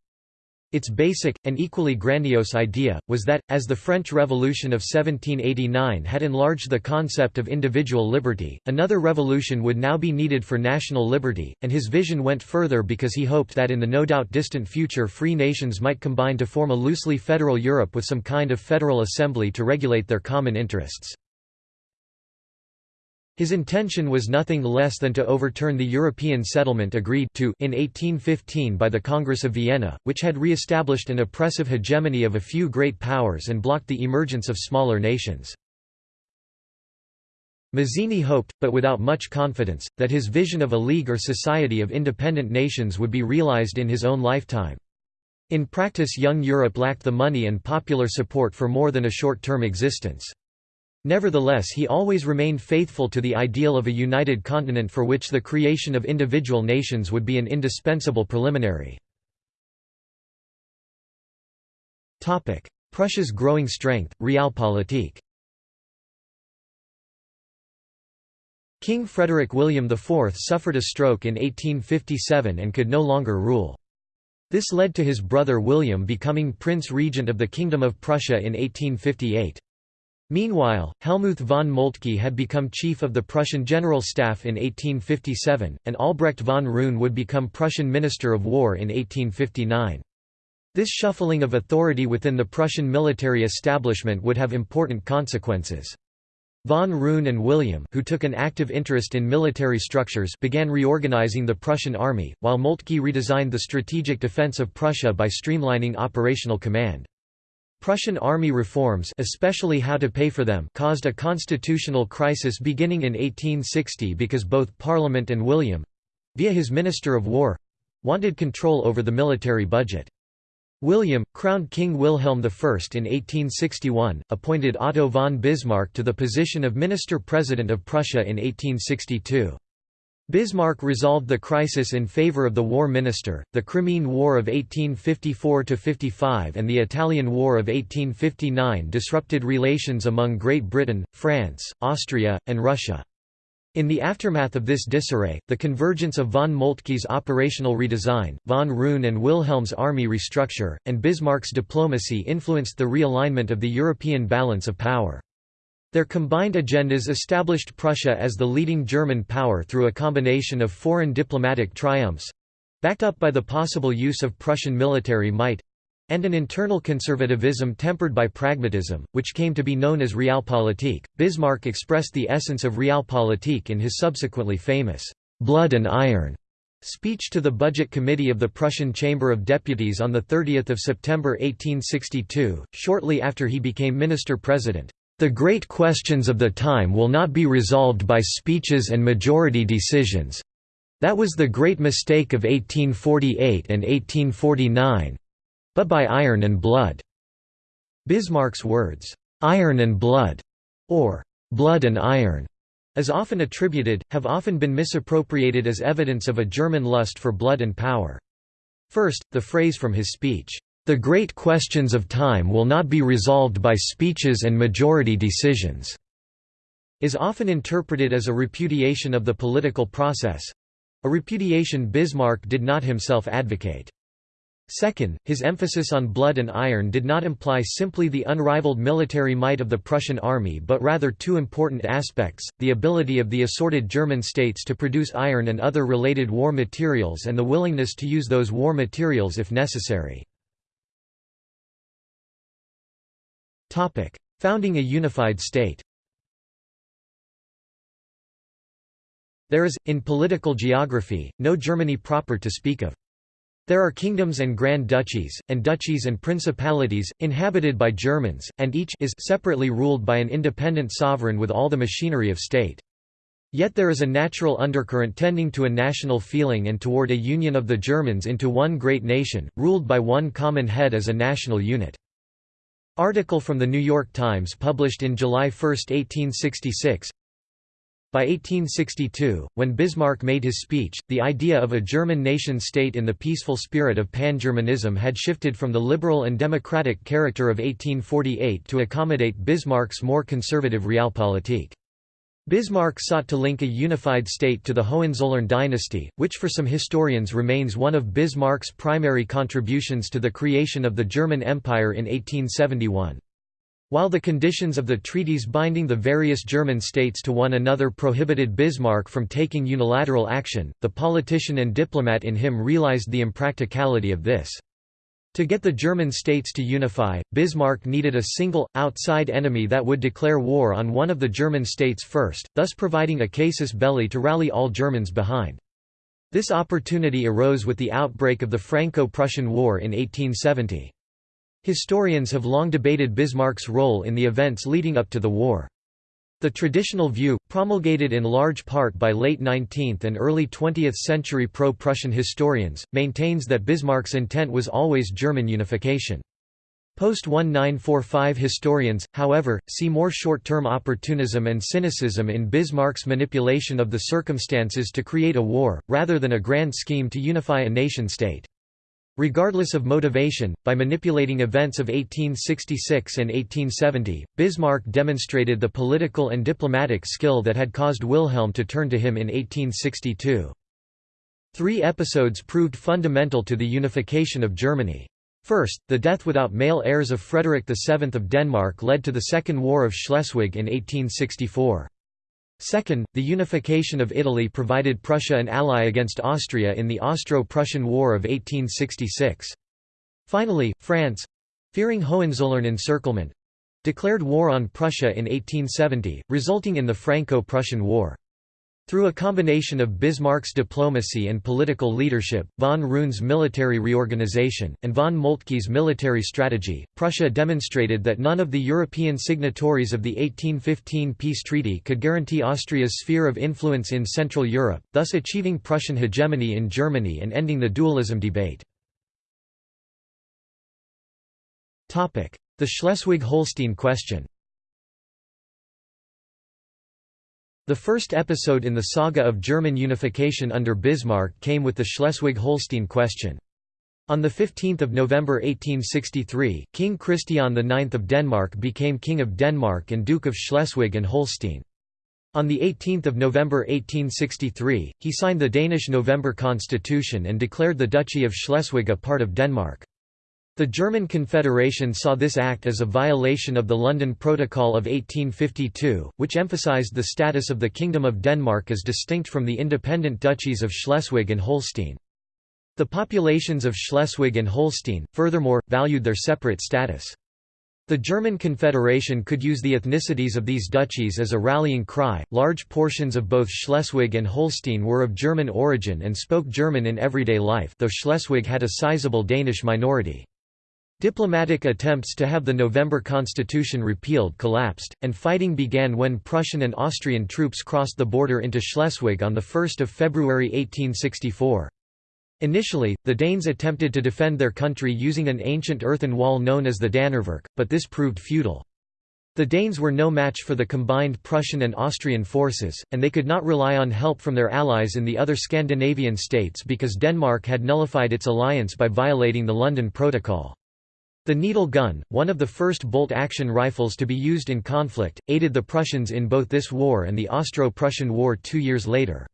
S1: Its basic, and equally grandiose idea, was that, as the French Revolution of 1789 had enlarged the concept of individual liberty, another revolution would now be needed for national liberty, and his vision went further because he hoped that in the no doubt distant future free nations might combine to form a loosely federal Europe with some kind of federal assembly to regulate their common interests. His intention was nothing less than to overturn the European settlement agreed to in 1815 by the Congress of Vienna, which had re-established an oppressive hegemony of a few great powers and blocked the emergence of smaller nations. Mazzini hoped, but without much confidence, that his vision of a league or society of independent nations would be realized in his own lifetime. In practice young Europe lacked the money and popular support for more than a short-term existence. Nevertheless he always remained faithful to the ideal of a united continent for which the creation of individual nations would be an indispensable preliminary. Prussia's growing strength, Realpolitik King Frederick William IV suffered a stroke in 1857 and could no longer rule. This led to his brother William becoming Prince Regent of the Kingdom of Prussia in 1858. Meanwhile, Helmuth von Moltke had become chief of the Prussian General Staff in 1857, and Albrecht von Roon would become Prussian Minister of War in 1859. This shuffling of authority within the Prussian military establishment would have important consequences. Von Roon and William who took an active interest in military structures began reorganizing the Prussian army, while Moltke redesigned the strategic defense of Prussia by streamlining operational command. Prussian army reforms especially how to pay for them caused a constitutional crisis beginning in 1860 because both Parliament and William—via his Minister of War—wanted control over the military budget. William, crowned King Wilhelm I in 1861, appointed Otto von Bismarck to the position of Minister-President of Prussia in 1862. Bismarck resolved the crisis in favor of the war minister. The Crimean War of 1854 55 and the Italian War of 1859 disrupted relations among Great Britain, France, Austria, and Russia. In the aftermath of this disarray, the convergence of von Moltke's operational redesign, von Roon and Wilhelm's army restructure, and Bismarck's diplomacy influenced the realignment of the European balance of power. Their combined agendas established Prussia as the leading German power through a combination of foreign diplomatic triumphs—backed up by the possible use of Prussian military might—and an internal conservatism tempered by pragmatism, which came to be known as Realpolitik. Bismarck expressed the essence of Realpolitik in his subsequently famous blood and iron speech to the Budget Committee of the Prussian Chamber of Deputies on 30 September 1862, shortly after he became minister-president. The great questions of the time will not be resolved by speeches and majority decisions. That was the great mistake of 1848 and 1849. But by iron and blood. Bismarck's words, iron and blood, or blood and iron, as often attributed, have often been misappropriated as evidence of a German lust for blood and power. First, the phrase from his speech, the great questions of time will not be resolved by speeches and majority decisions, is often interpreted as a repudiation of the political process—a repudiation Bismarck did not himself advocate. Second, his emphasis on blood and iron did not imply simply the unrivaled military might of the Prussian army but rather two important aspects, the ability of the assorted German states to produce iron and other related war materials and the willingness to use those war materials if necessary. Founding a unified state There is, in political geography, no Germany proper to speak of. There are kingdoms and grand duchies, and duchies and principalities, inhabited by Germans, and each is separately ruled by an independent sovereign with all the machinery of state. Yet there is a natural undercurrent tending to a national feeling and toward a union of the Germans into one great nation, ruled by one common head as a national unit. Article from The New York Times published in July 1, 1866 By 1862, when Bismarck made his speech, the idea of a German nation-state in the peaceful spirit of pan-Germanism had shifted from the liberal and democratic character of 1848 to accommodate Bismarck's more conservative realpolitik. Bismarck sought to link a unified state to the Hohenzollern dynasty, which for some historians remains one of Bismarck's primary contributions to the creation of the German Empire in 1871. While the conditions of the treaties binding the various German states to one another prohibited Bismarck from taking unilateral action, the politician and diplomat in him realized the impracticality of this. To get the German states to unify, Bismarck needed a single, outside enemy that would declare war on one of the German states first, thus providing a casus belli to rally all Germans behind. This opportunity arose with the outbreak of the Franco-Prussian War in 1870. Historians have long debated Bismarck's role in the events leading up to the war. The traditional view, promulgated in large part by late 19th and early 20th century pro-Prussian historians, maintains that Bismarck's intent was always German unification. Post-1945 historians, however, see more short-term opportunism and cynicism in Bismarck's manipulation of the circumstances to create a war, rather than a grand scheme to unify a nation-state. Regardless of motivation, by manipulating events of 1866 and 1870, Bismarck demonstrated the political and diplomatic skill that had caused Wilhelm to turn to him in 1862. Three episodes proved fundamental to the unification of Germany. First, the death without male heirs of Frederick VII of Denmark led to the Second War of Schleswig in 1864. Second, the unification of Italy provided Prussia an ally against Austria in the Austro-Prussian War of 1866. Finally, France—fearing Hohenzollern encirclement—declared war on Prussia in 1870, resulting in the Franco-Prussian War. Through a combination of Bismarck's diplomacy and political leadership, von Roon's military reorganization, and von Moltke's military strategy, Prussia demonstrated that none of the European signatories of the 1815 peace treaty could guarantee Austria's sphere of influence in Central Europe, thus achieving Prussian hegemony in Germany and ending the dualism debate. The Schleswig-Holstein question The first episode in the saga of German unification under Bismarck came with the Schleswig-Holstein question. On 15 November 1863, King Christian IX of Denmark became King of Denmark and Duke of Schleswig and Holstein. On 18 November 1863, he signed the Danish November Constitution and declared the Duchy of Schleswig a part of Denmark. The German Confederation saw this act as a violation of the London Protocol of 1852, which emphasized the status of the Kingdom of Denmark as distinct from the independent duchies of Schleswig and Holstein. The populations of Schleswig and Holstein, furthermore, valued their separate status. The German Confederation could use the ethnicities of these duchies as a rallying cry. Large portions of both Schleswig and Holstein were of German origin and spoke German in everyday life, though Schleswig had a sizable Danish minority. Diplomatic attempts to have the November Constitution repealed collapsed, and fighting began when Prussian and Austrian troops crossed the border into Schleswig on 1 February 1864. Initially, the Danes attempted to defend their country using an ancient earthen wall known as the Dannevirke, but this proved futile. The Danes were no match for the combined Prussian and Austrian forces, and they could not rely on help from their allies in the other Scandinavian states because Denmark had nullified its alliance by violating the London Protocol. The needle gun, one of the first bolt-action rifles to be used in conflict, aided the Prussians in both this war and the Austro-Prussian War two years later.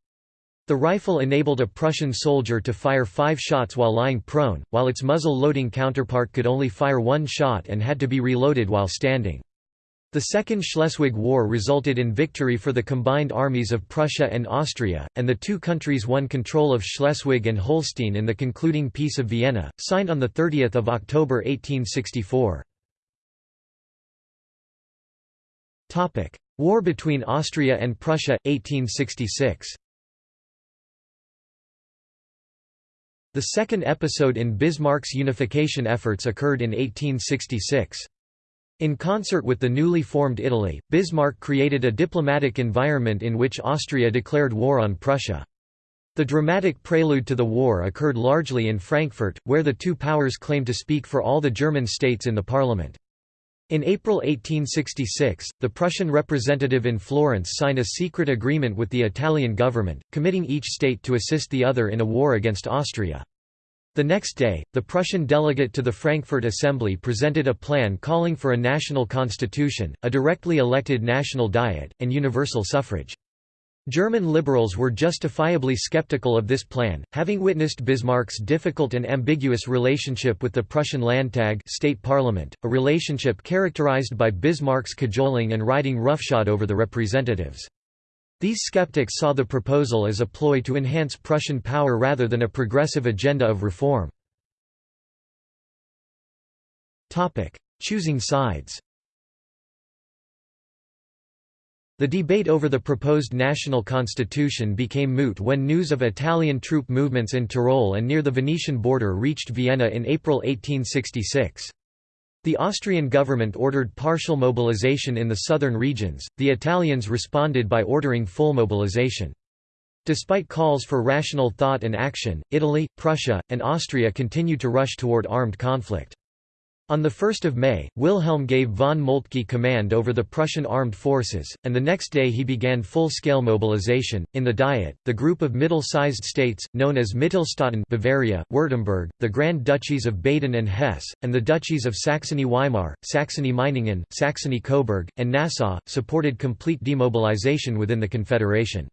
S1: The rifle enabled a Prussian soldier to fire five shots while lying prone, while its muzzle-loading counterpart could only fire one shot and had to be reloaded while standing. The Second Schleswig War resulted in victory for the combined armies of Prussia and Austria, and the two countries won control of Schleswig and Holstein in the concluding Peace of Vienna, signed on 30 October 1864. War between Austria and Prussia, 1866 The second episode in Bismarck's unification efforts occurred in 1866. In concert with the newly formed Italy, Bismarck created a diplomatic environment in which Austria declared war on Prussia. The dramatic prelude to the war occurred largely in Frankfurt, where the two powers claimed to speak for all the German states in the parliament. In April 1866, the Prussian representative in Florence signed a secret agreement with the Italian government, committing each state to assist the other in a war against Austria. The next day, the Prussian delegate to the Frankfurt Assembly presented a plan calling for a national constitution, a directly elected national diet, and universal suffrage. German liberals were justifiably skeptical of this plan, having witnessed Bismarck's difficult and ambiguous relationship with the Prussian Landtag state parliament, a relationship characterized by Bismarck's cajoling and riding roughshod over the representatives. These skeptics saw the proposal as a ploy to enhance Prussian power rather than a progressive agenda of reform. Choosing sides The debate over the proposed national constitution became moot when news of Italian troop movements in Tyrol and near the Venetian border reached Vienna in April 1866. The Austrian government ordered partial mobilization in the southern regions, the Italians responded by ordering full mobilization. Despite calls for rational thought and action, Italy, Prussia, and Austria continued to rush toward armed conflict. On 1 May, Wilhelm gave von Moltke command over the Prussian armed forces, and the next day he began full-scale mobilization. In the Diet, the group of middle-sized states, known as Mittelstaaten Bavaria, Württemberg, the Grand Duchies of Baden and Hesse, and the Duchies of Saxony-Weimar, Saxony-Meiningen, Saxony-Coburg, and Nassau, supported complete demobilization within the Confederation.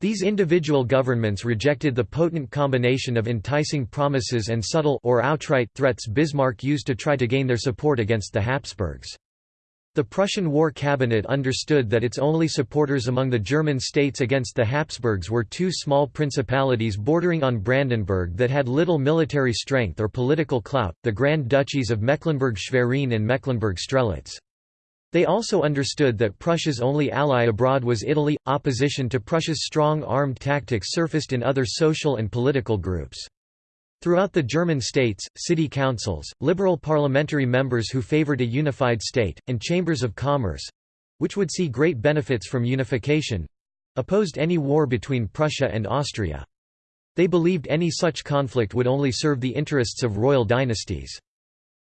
S1: These individual governments rejected the potent combination of enticing promises and subtle or outright threats Bismarck used to try to gain their support against the Habsburgs. The Prussian War Cabinet understood that its only supporters among the German states against the Habsburgs were two small principalities bordering on Brandenburg that had little military strength or political clout, the Grand Duchies of Mecklenburg-Schwerin and Mecklenburg-Strelitz. They also understood that Prussia's only ally abroad was Italy. Opposition to Prussia's strong armed tactics surfaced in other social and political groups. Throughout the German states, city councils, liberal parliamentary members who favored a unified state, and chambers of commerce—which would see great benefits from unification—opposed any war between Prussia and Austria. They believed any such conflict would only serve the interests of royal dynasties.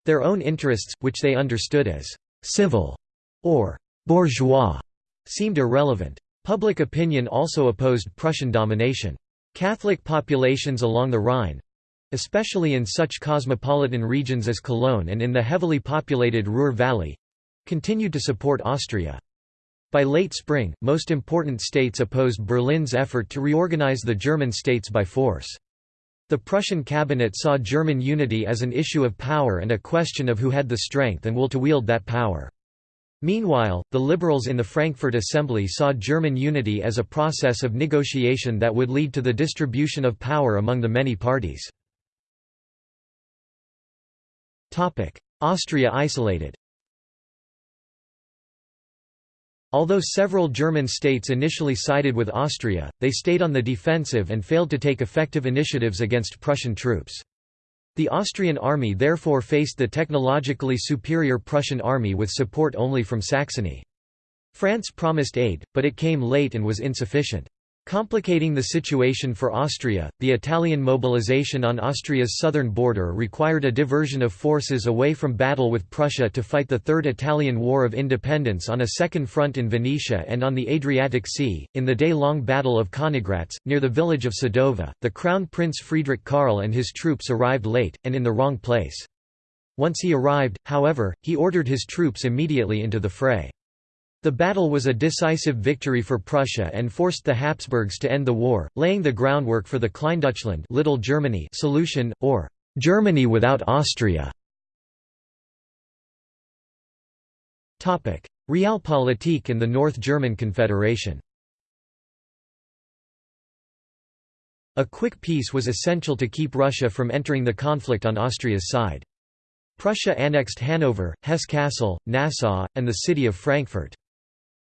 S1: Their own interests, which they understood as «civil» or bourgeois seemed irrelevant. Public opinion also opposed Prussian domination. Catholic populations along the Rhine—especially in such cosmopolitan regions as Cologne and in the heavily populated Ruhr Valley—continued to support Austria. By late spring, most important states opposed Berlin's effort to reorganize the German states by force. The Prussian cabinet saw German unity as an issue of power and a question of who had the strength and will to wield that power. Meanwhile, the liberals in the Frankfurt Assembly saw German unity as a process of negotiation that would lead to the distribution of power among the many parties. Austria isolated Although several German states initially sided with Austria, they stayed on the defensive and failed to take effective initiatives against Prussian troops. The Austrian army therefore faced the technologically superior Prussian army with support only from Saxony. France promised aid, but it came late and was insufficient. Complicating the situation for Austria, the Italian mobilization on Austria's southern border required a diversion of forces away from battle with Prussia to fight the Third Italian War of Independence on a second front in Venetia and on the Adriatic Sea. In the day long Battle of Königgrätz, near the village of Sadova, the Crown Prince Friedrich Karl and his troops arrived late, and in the wrong place. Once he arrived, however, he ordered his troops immediately into the fray. The battle was a decisive victory for Prussia and forced the Habsburgs to end the war, laying the groundwork for the Kleindeutschland Little Germany solution, or Germany without Austria. Realpolitik and the North German Confederation A quick peace was essential to keep Russia from entering the conflict on Austria's side. Prussia annexed Hanover, Hesse-Kassel, Nassau, and the city of Frankfurt.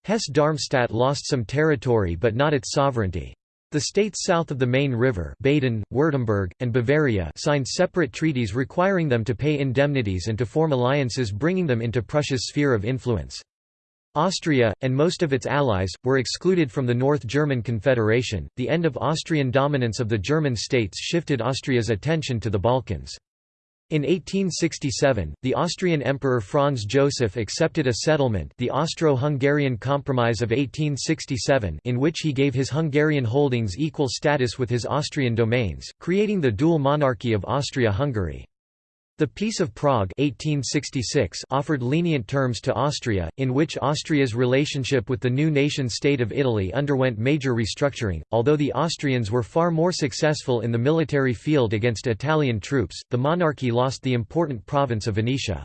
S1: Hesse-Darmstadt lost some territory but not its sovereignty. The states south of the Main River Baden, Württemberg, and Bavaria signed separate treaties requiring them to pay indemnities and to form alliances bringing them into Prussia's sphere of influence. Austria, and most of its allies, were excluded from the North German Confederation. The end of Austrian dominance of the German states shifted Austria's attention to the Balkans. In 1867, the Austrian Emperor Franz Joseph accepted a settlement the Austro-Hungarian Compromise of 1867 in which he gave his Hungarian holdings equal status with his Austrian domains, creating the dual monarchy of Austria-Hungary. The Peace of Prague 1866 offered lenient terms to Austria, in which Austria's relationship with the new nation-state of Italy underwent major restructuring. Although the Austrians were far more successful in the military field against Italian troops, the monarchy lost the important province of Venetia.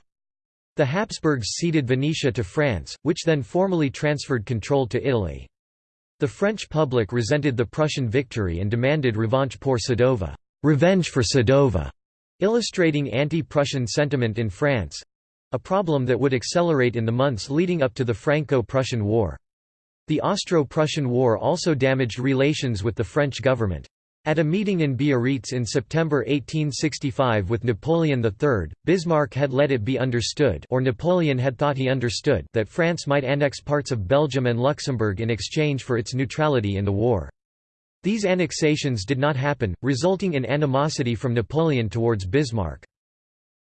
S1: The Habsburgs ceded Venetia to France, which then formally transferred control to Italy. The French public resented the Prussian victory and demanded revanche pour Sadova, revenge for Sadova illustrating anti-Prussian sentiment in France—a problem that would accelerate in the months leading up to the Franco-Prussian War. The Austro-Prussian War also damaged relations with the French government. At a meeting in Biarritz in September 1865 with Napoleon III, Bismarck had let it be understood or Napoleon had thought he understood that France might annex parts of Belgium and Luxembourg in exchange for its neutrality in the war. These annexations did not happen, resulting in animosity from Napoleon towards Bismarck.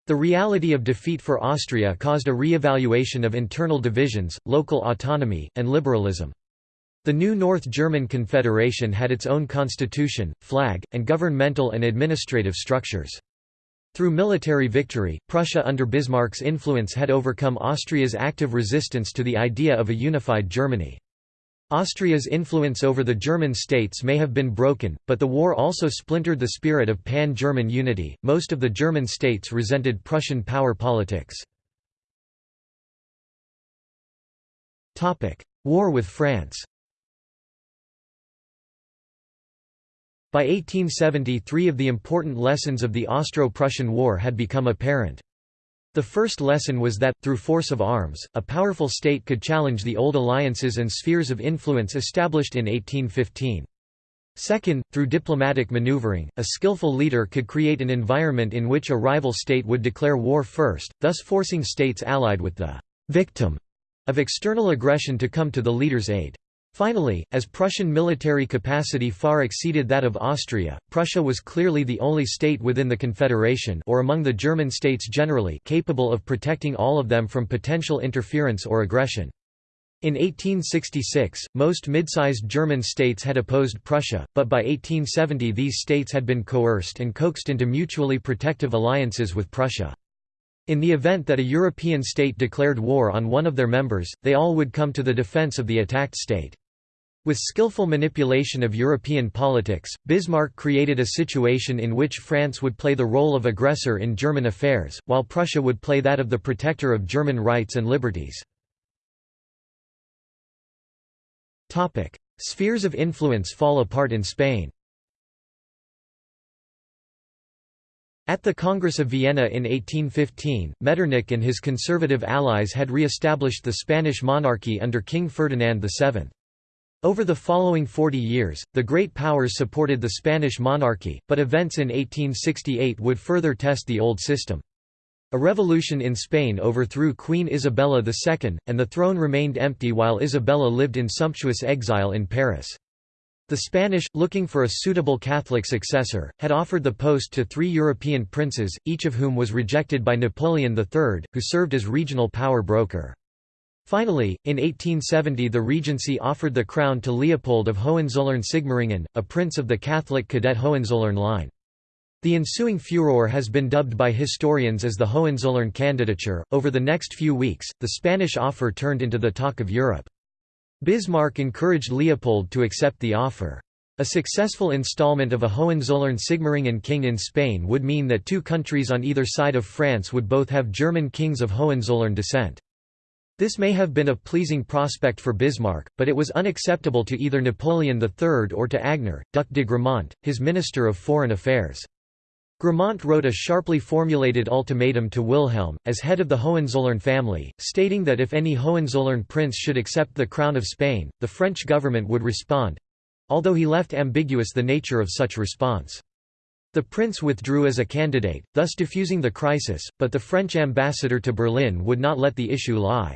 S1: The reality of defeat for Austria caused a re-evaluation of internal divisions, local autonomy, and liberalism. The new North German Confederation had its own constitution, flag, and governmental and administrative structures. Through military victory, Prussia under Bismarck's influence had overcome Austria's active resistance to the idea of a unified Germany. Austria's influence over the German states may have been broken, but the war also splintered the spirit of pan-German unity. Most of the German states resented Prussian power politics. War with France. By 1870 three of the important lessons of the Austro-Prussian War had become apparent. The first lesson was that, through force of arms, a powerful state could challenge the old alliances and spheres of influence established in 1815. Second, through diplomatic maneuvering, a skillful leader could create an environment in which a rival state would declare war first, thus forcing states allied with the victim of external aggression to come to the leader's aid. Finally, as Prussian military capacity far exceeded that of Austria, Prussia was clearly the only state within the Confederation or among the German states generally capable of protecting all of them from potential interference or aggression. In 1866, most mid-sized German states had opposed Prussia, but by 1870 these states had been coerced and coaxed into mutually protective alliances with Prussia. In the event that a European state declared war on one of their members, they all would come to the defense of the attacked state. With skillful manipulation of European politics, Bismarck created a situation in which France would play the role of aggressor in German affairs, while Prussia would play that of the protector of German rights and liberties. Spheres of influence fall apart in Spain At the Congress of Vienna in 1815, Metternich and his conservative allies had re-established the Spanish monarchy under King Ferdinand VII. Over the following 40 years, the great powers supported the Spanish monarchy, but events in 1868 would further test the old system. A revolution in Spain overthrew Queen Isabella II, and the throne remained empty while Isabella lived in sumptuous exile in Paris. The Spanish, looking for a suitable Catholic successor, had offered the post to three European princes, each of whom was rejected by Napoleon III, who served as regional power broker. Finally, in 1870 the regency offered the crown to Leopold of Hohenzollern-Sigmaringen, a prince of the Catholic cadet Hohenzollern line. The ensuing furor has been dubbed by historians as the Hohenzollern candidature. Over the next few weeks, the Spanish offer turned into the talk of Europe. Bismarck encouraged Leopold to accept the offer. A successful installment of a Hohenzollern-Sigmaringen king in Spain would mean that two countries on either side of France would both have German kings of Hohenzollern descent. This may have been a pleasing prospect for Bismarck, but it was unacceptable to either Napoleon III or to Agénor, Duc de Gramont, his Minister of Foreign Affairs. Gramont wrote a sharply formulated ultimatum to Wilhelm, as head of the Hohenzollern family, stating that if any Hohenzollern prince should accept the crown of Spain, the French government would respond, although he left ambiguous the nature of such response. The prince withdrew as a candidate, thus diffusing the crisis, but the French ambassador to Berlin would not let the issue lie.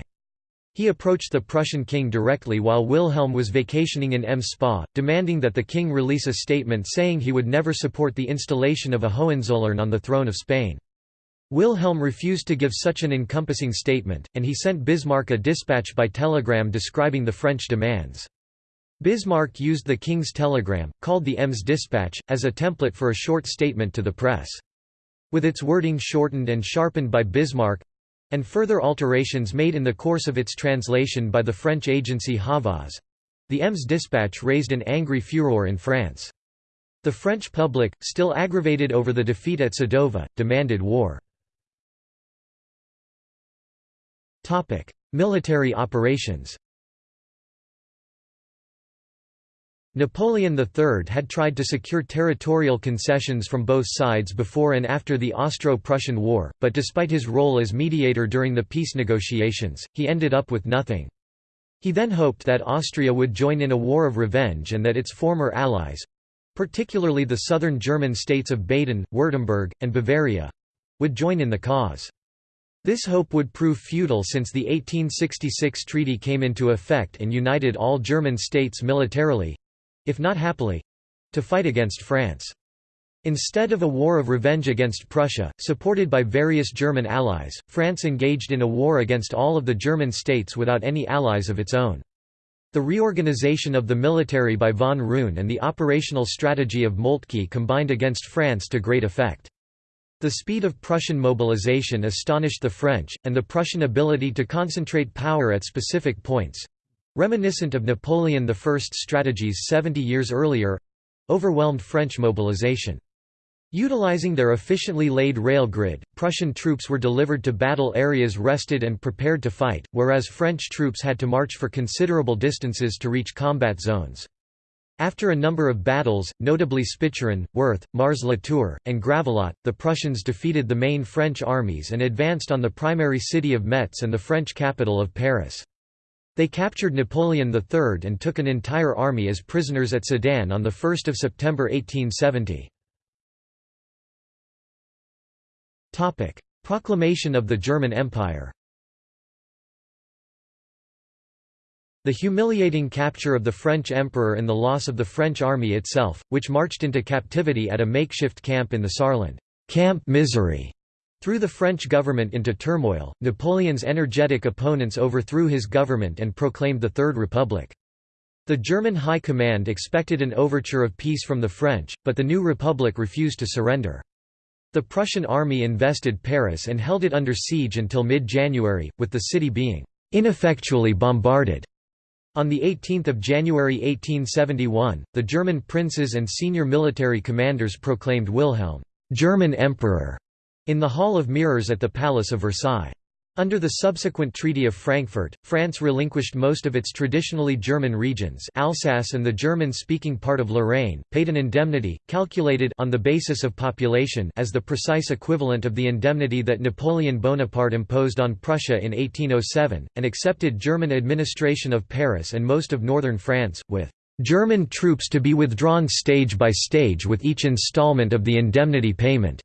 S1: He approached the Prussian king directly while Wilhelm was vacationing in Ems Spa, demanding that the king release a statement saying he would never support the installation of a Hohenzollern on the throne of Spain. Wilhelm refused to give such an encompassing statement, and he sent Bismarck a dispatch by telegram describing the French demands. Bismarck used the king's telegram, called the Ems dispatch, as a template for a short statement to the press. With its wording shortened and sharpened by Bismarck, and further alterations made in the course of its translation by the French agency Havas. The Ems dispatch raised an angry furor in France. The French public, still aggravated over the defeat at Sadova, demanded war. Military operations Napoleon III had tried to secure territorial concessions from both sides before and after the Austro-Prussian War, but despite his role as mediator during the peace negotiations, he ended up with nothing. He then hoped that Austria would join in a war of revenge and that its former allies—particularly the southern German states of Baden, Württemberg, and Bavaria—would join in the cause. This hope would prove futile since the 1866 treaty came into effect and united all German states militarily, if not happily to fight against France. Instead of a war of revenge against Prussia, supported by various German allies, France engaged in a war against all of the German states without any allies of its own. The reorganization of the military by von Roon and the operational strategy of Moltke combined against France to great effect. The speed of Prussian mobilization astonished the French, and the Prussian ability to concentrate power at specific points, reminiscent of Napoleon I's strategies 70 years earlier overwhelmed French mobilization. Utilizing their efficiently laid rail grid, Prussian troops were delivered to battle areas rested and prepared to fight, whereas French troops had to march for considerable distances to reach combat zones. After a number of battles, notably Spicheren, Worth, Mars-la-Tour, and Gravelotte, the Prussians defeated the main French armies and advanced on the primary city of Metz and the French capital of Paris. They captured Napoleon III and took an entire army as prisoners at Sedan on 1 September 1870. Proclamation of the German Empire The humiliating capture of the French emperor and the loss of the French army itself, which marched into captivity at a makeshift camp in the Saarland, Camp Misery, threw the French government into turmoil. Napoleon's energetic opponents overthrew his government and proclaimed the Third Republic. The German High Command expected an overture of peace from the French, but the new republic refused to surrender. The Prussian army invested Paris and held it under siege until mid-January, with the city being ineffectually bombarded. On 18 January 1871, the German princes and senior military commanders proclaimed Wilhelm, German Emperor, in the Hall of Mirrors at the Palace of Versailles. Under the subsequent Treaty of Frankfurt, France relinquished most of its traditionally German regions Alsace and the German-speaking part of Lorraine, paid an indemnity, calculated on the basis of population as the precise equivalent of the indemnity that Napoleon Bonaparte imposed on Prussia in 1807, and accepted German administration of Paris and most of northern France, with "...German troops to be withdrawn stage by stage with each installment of the indemnity payment."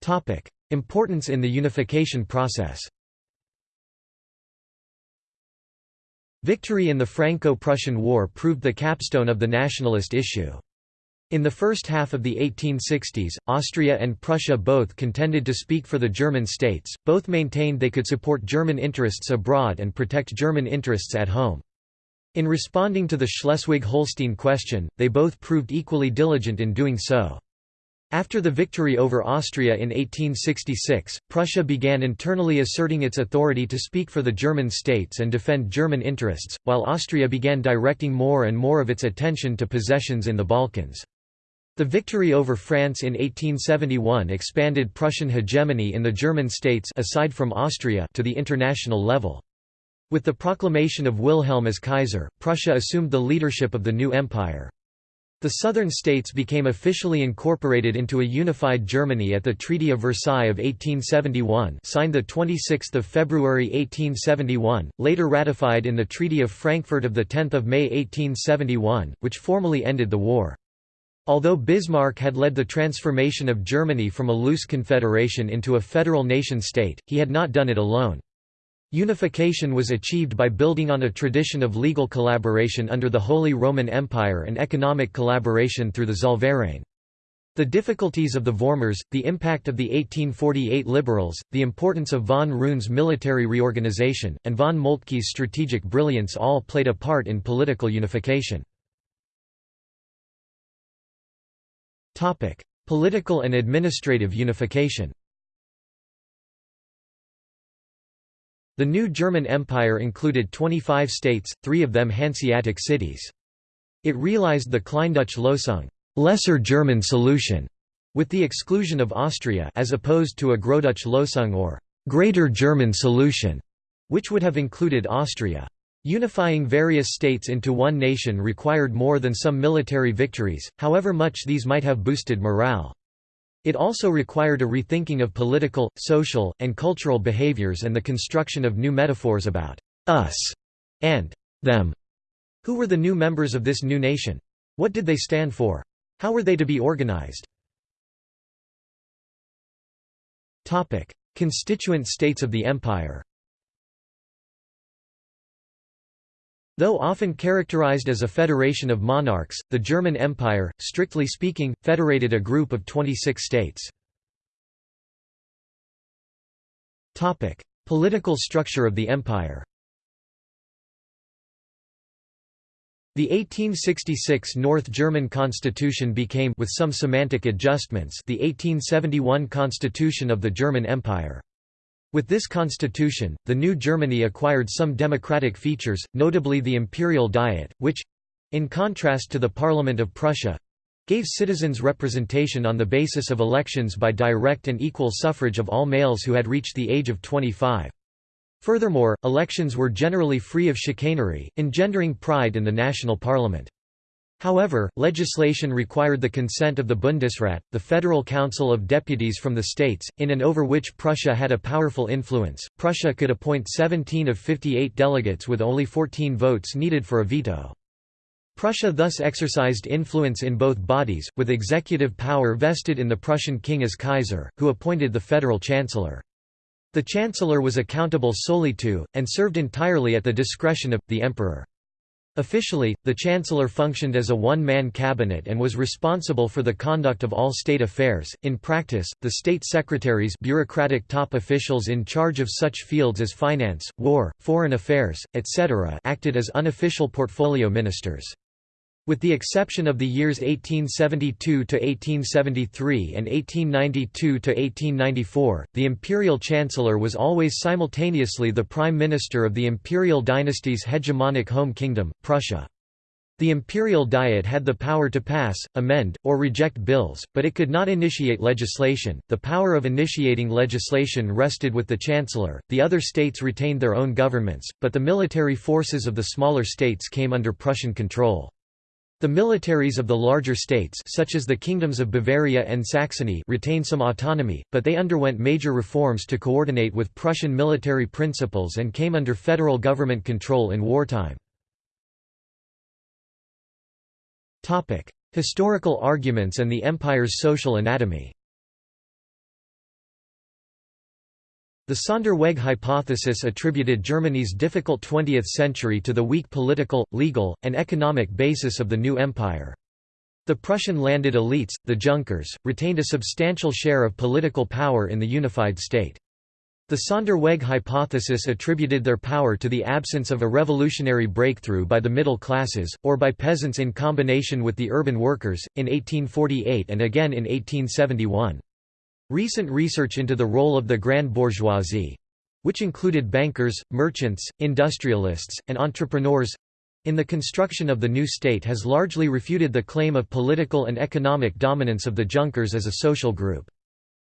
S1: Topic: Importance in the unification process. Victory in the Franco-Prussian War proved the capstone of the nationalist issue. In the first half of the 1860s, Austria and Prussia both contended to speak for the German states, both maintained they could support German interests abroad and protect German interests at home. In responding to the Schleswig-Holstein question, they both proved equally diligent in doing so. After the victory over Austria in 1866, Prussia began internally asserting its authority to speak for the German states and defend German interests, while Austria began directing more and more of its attention to possessions in the Balkans. The victory over France in 1871 expanded Prussian hegemony in the German states aside from Austria to the international level. With the proclamation of Wilhelm as Kaiser, Prussia assumed the leadership of the new empire. The southern states became officially incorporated into a unified Germany at the Treaty of Versailles of 1871 signed 26 February 1871, later ratified in the Treaty of Frankfurt of 10 May 1871, which formally ended the war. Although Bismarck had led the transformation of Germany from a loose confederation into a federal nation-state, he had not done it alone. Unification was achieved by building on a tradition of legal collaboration under the Holy Roman Empire and economic collaboration through the Zollverein. The difficulties of the Vormärz, the impact of the 1848 liberals, the importance of von Roon's military reorganization, and von Moltke's strategic brilliance all played a part in political unification. Political and administrative unification The new German Empire included 25 states, three of them Hanseatic cities. It realized the Kleindeutsche Lösung lesser German solution", with the exclusion of Austria as opposed to a Großdeutsche Lösung or «Greater German solution», which would have included Austria. Unifying various states into one nation required more than some military victories, however much these might have boosted morale. It also required a rethinking of political, social, and cultural behaviors and the construction of new metaphors about «us» and «them». Who were the new members of this new nation? What did they stand for? How were they to be organized? Constituent states of the empire Though often characterized as a federation of monarchs, the German Empire, strictly speaking, federated a group of 26 states. Political structure of the empire The 1866 North German constitution became with some semantic adjustments the 1871 constitution of the German Empire. With this constitution, the new Germany acquired some democratic features, notably the imperial diet, which—in contrast to the Parliament of Prussia—gave citizens representation on the basis of elections by direct and equal suffrage of all males who had reached the age of 25. Furthermore, elections were generally free of chicanery, engendering pride in the national parliament. However, legislation required the consent of the Bundesrat, the Federal Council of Deputies from the states, in and over which Prussia had a powerful influence. Prussia could appoint 17 of 58 delegates with only 14 votes needed for a veto. Prussia thus exercised influence in both bodies, with executive power vested in the Prussian king as Kaiser, who appointed the federal chancellor. The chancellor was accountable solely to, and served entirely at the discretion of, the emperor. Officially, the Chancellor functioned as a one-man cabinet and was responsible for the conduct of all state affairs. In practice, the state secretaries bureaucratic top officials in charge of such fields as finance, war, foreign affairs, etc. acted as unofficial portfolio ministers. With the exception of the years 1872 to 1873 and 1892 to 1894, the imperial chancellor was always simultaneously the prime minister of the imperial dynasty's hegemonic home kingdom, Prussia. The imperial diet had the power to pass, amend, or reject bills, but it could not initiate legislation. The power of initiating legislation rested with the chancellor. The other states retained their own governments, but the military forces of the smaller states came under Prussian control. The militaries of the larger states such as the kingdoms of Bavaria and Saxony retained some autonomy, but they underwent major reforms to coordinate with Prussian military principles and came under federal government control in wartime. Historical arguments and the empire's social anatomy The Sonderweg hypothesis attributed Germany's difficult 20th century to the weak political, legal, and economic basis of the new empire. The Prussian landed elites, the Junkers, retained a substantial share of political power in the unified state. The Sonderweg hypothesis attributed their power to the absence of a revolutionary breakthrough by the middle classes, or by peasants in combination with the urban workers, in 1848 and again in 1871. Recent research into the role of the grand bourgeoisie—which included bankers, merchants, industrialists, and entrepreneurs—in the construction of the new state has largely refuted the claim of political and economic dominance of the Junkers as a social group.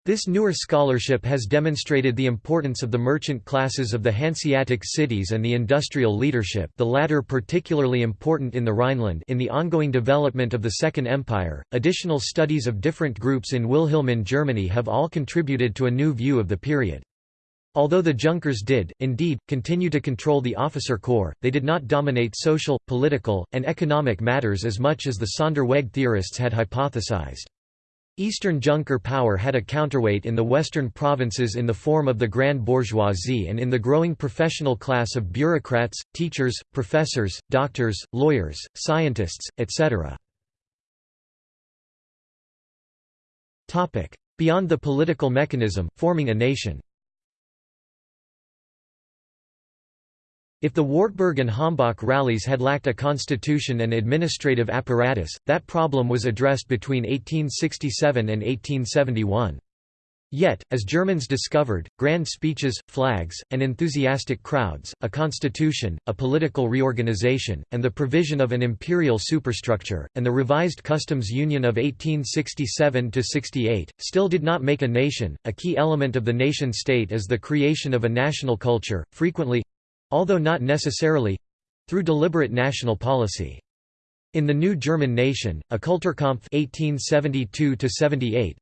S1: This newer scholarship has demonstrated the importance of the merchant classes of the Hanseatic cities and the industrial leadership the latter particularly important in the Rhineland in the ongoing development of the Second Empire. Additional studies of different groups in Wilhelmine Germany have all contributed to a new view of the period. Although the Junkers did, indeed, continue to control the officer corps, they did not dominate social, political, and economic matters as much as the Sonderweg theorists had hypothesized. Eastern Junker power had a counterweight in the western provinces in the form of the grand bourgeoisie and in the growing professional class of bureaucrats, teachers, professors, doctors, lawyers, scientists, etc. Beyond the political mechanism, forming a nation If the Wartburg and Hambach rallies had lacked a constitution and administrative apparatus, that problem was addressed between 1867 and 1871. Yet, as Germans discovered, grand speeches, flags, and enthusiastic crowds, a constitution, a political reorganization, and the provision of an imperial superstructure, and the revised customs union of 1867–68, still did not make a nation. A key element of the nation-state is the creation of a national culture, frequently, although not necessarily—through deliberate national policy. In the new German nation, a Kulturkampf 1872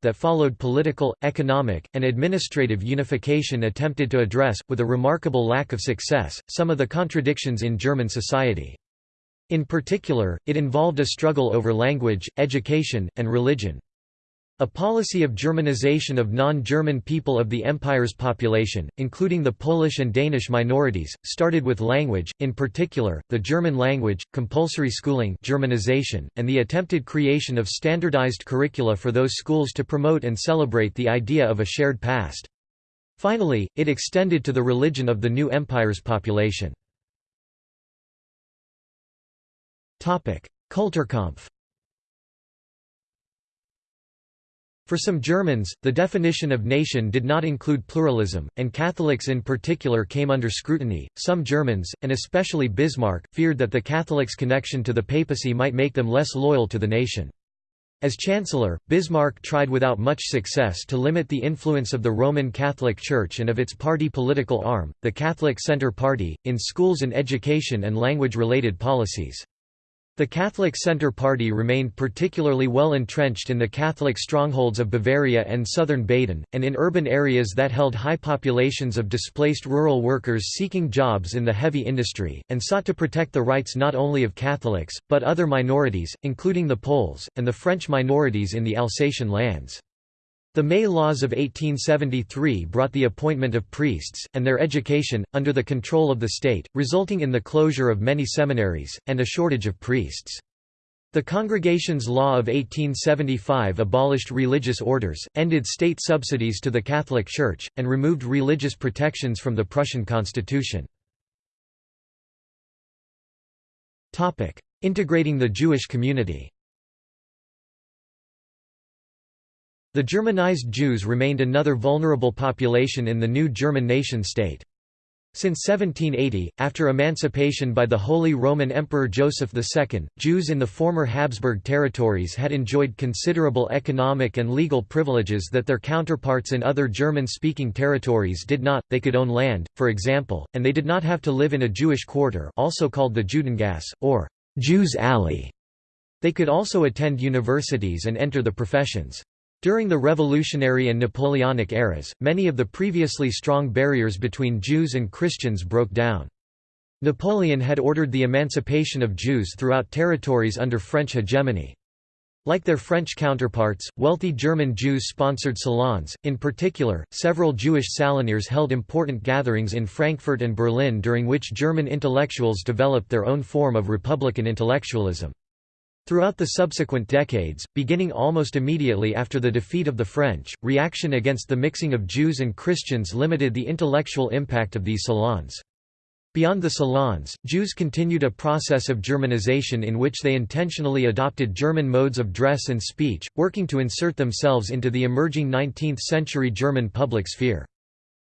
S1: that followed political, economic, and administrative unification attempted to address, with a remarkable lack of success, some of the contradictions in German society. In particular, it involved a struggle over language, education, and religion. A policy of Germanization of non-German people of the empire's population, including the Polish and Danish minorities, started with language, in particular, the German language, compulsory schooling Germanization, and the attempted creation of standardized curricula for those schools to promote and celebrate the idea of a shared past. Finally, it extended to the religion of the new empire's population. Kulturkampf For some Germans, the definition of nation did not include pluralism, and Catholics in particular came under scrutiny. Some Germans, and especially Bismarck, feared that the Catholics' connection to the papacy might make them less loyal to the nation. As Chancellor, Bismarck tried without much success to limit the influence of the Roman Catholic Church and of its party political arm, the Catholic Centre Party, in schools and education and language-related policies. The Catholic Centre Party remained particularly well entrenched in the Catholic strongholds of Bavaria and southern Baden, and in urban areas that held high populations of displaced rural workers seeking jobs in the heavy industry, and sought to protect the rights not only of Catholics, but other minorities, including the Poles, and the French minorities in the Alsatian lands. The May laws of 1873 brought the appointment of priests, and their education, under the control of the state, resulting in the closure of many seminaries, and a shortage of priests. The Congregations Law of 1875 abolished religious orders, ended state subsidies to the Catholic Church, and removed religious protections from the Prussian constitution. Integrating the Jewish community The Germanized Jews remained another vulnerable population in the new German nation-state. Since 1780, after emancipation by the Holy Roman Emperor Joseph II, Jews in the former Habsburg territories had enjoyed considerable economic and legal privileges that their counterparts in other German-speaking territories did not, they could own land, for example, and they did not have to live in a Jewish quarter also called the Judengasse, or Jews' Alley. They could also attend universities and enter the professions. During the Revolutionary and Napoleonic eras, many of the previously strong barriers between Jews and Christians broke down. Napoleon had ordered the emancipation of Jews throughout territories under French hegemony. Like their French counterparts, wealthy German Jews sponsored salons, in particular, several Jewish salonnières held important gatherings in Frankfurt and Berlin during which German intellectuals developed their own form of republican intellectualism. Throughout the subsequent decades, beginning almost immediately after the defeat of the French, reaction against the mixing of Jews and Christians limited the intellectual impact of these salons. Beyond the salons, Jews continued a process of Germanization in which they intentionally adopted German modes of dress and speech, working to insert themselves into the emerging 19th-century German public sphere.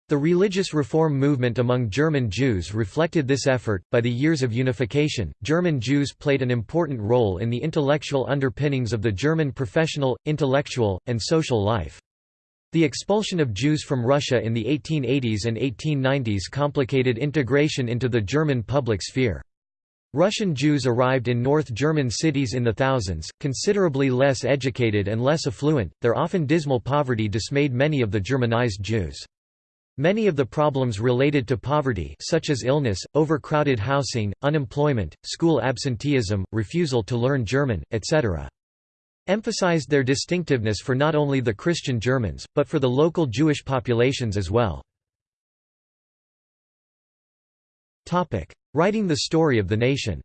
S1: The religious reform movement among German Jews reflected this effort. By the years of unification, German Jews played an important role in the intellectual underpinnings of the German professional, intellectual, and social life. The expulsion of Jews from Russia in the 1880s and 1890s complicated integration into the German public sphere. Russian Jews arrived in North German cities in the thousands, considerably less educated and less affluent, their often dismal poverty dismayed many of the Germanized Jews. Many of the problems related to poverty such as illness, overcrowded housing, unemployment, school absenteeism, refusal to learn German, etc. emphasized their distinctiveness for not only the Christian Germans, but for the local Jewish populations as well. Writing the story of the nation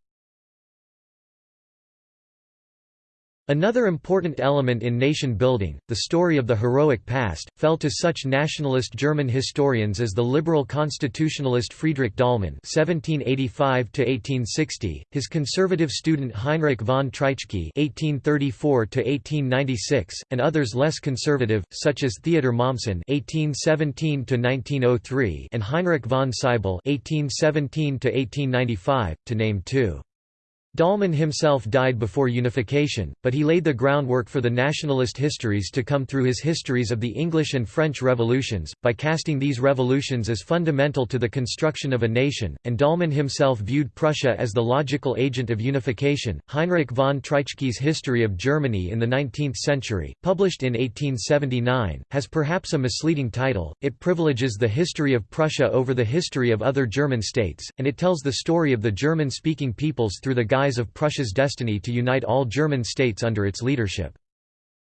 S1: Another important element in nation building, the story of the heroic past, fell to such nationalist German historians as the liberal constitutionalist Friedrich Dahlmann (1785–1860), his conservative student Heinrich von Treitschke (1834–1896), and others less conservative, such as Theodor Mommsen (1817–1903) and Heinrich von Sybel (1817–1895), to name two. Dahlmann himself died before unification, but he laid the groundwork for the nationalist histories to come through his histories of the English and French revolutions, by casting these revolutions as fundamental to the construction of a nation, and Dahlmann himself viewed Prussia as the logical agent of unification. Heinrich von Treitschke's History of Germany in the Nineteenth Century, published in 1879, has perhaps a misleading title, it privileges the history of Prussia over the history of other German states, and it tells the story of the German-speaking peoples through the of Prussia's destiny to unite all German states under its leadership.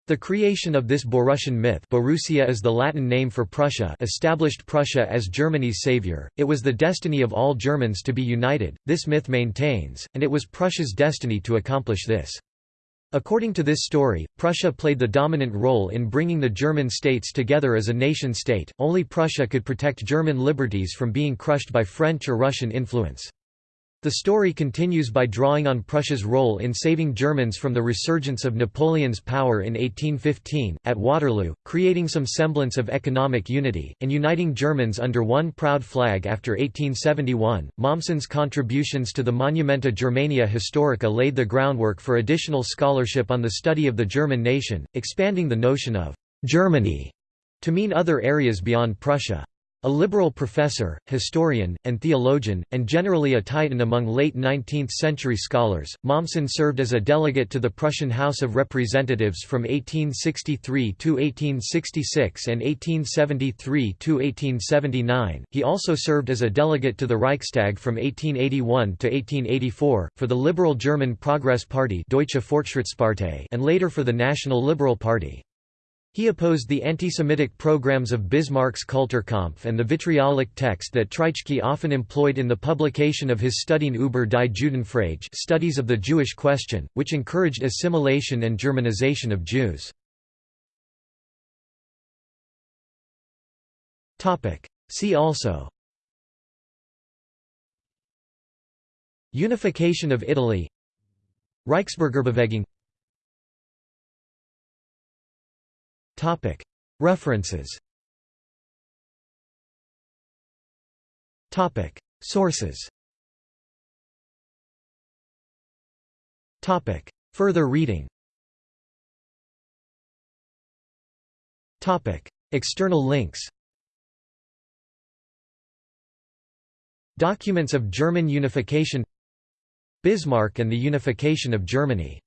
S1: The creation of this Borussian myth Borussia is the Latin name for Prussia established Prussia as Germany's savior, it was the destiny of all Germans to be united, this myth maintains, and it was Prussia's destiny to accomplish this. According to this story, Prussia played the dominant role in bringing the German states together as a nation-state, only Prussia could protect German liberties from being crushed by French or Russian influence. The story continues by drawing on Prussia's role in saving Germans from the resurgence of Napoleon's power in 1815, at Waterloo, creating some semblance of economic unity, and uniting Germans under one proud flag after 1871. Mommsen's contributions to the Monumenta Germaniae Historica laid the groundwork for additional scholarship on the study of the German nation, expanding the notion of Germany to mean other areas beyond Prussia. A liberal professor, historian, and theologian, and generally a titan among late 19th-century scholars, Mommsen served as a delegate to the Prussian House of Representatives from 1863 to 1866 and 1873 to 1879. He also served as a delegate to the Reichstag from 1881 to 1884 for the liberal German Progress Party Deutsche Fortschrittspartei and later for the National Liberal Party. He opposed the anti-Semitic programs of Bismarck's Kulturkampf and the vitriolic text that Treitschke often employed in the publication of his Studien über die Judenfrage Studies of the Jewish Question, which encouraged assimilation and Germanization of Jews. See also Unification of Italy Reichsbürgerbewegung References. Sources. Further reading. External links. Documents of German unification. Bismarck and the unification of Germany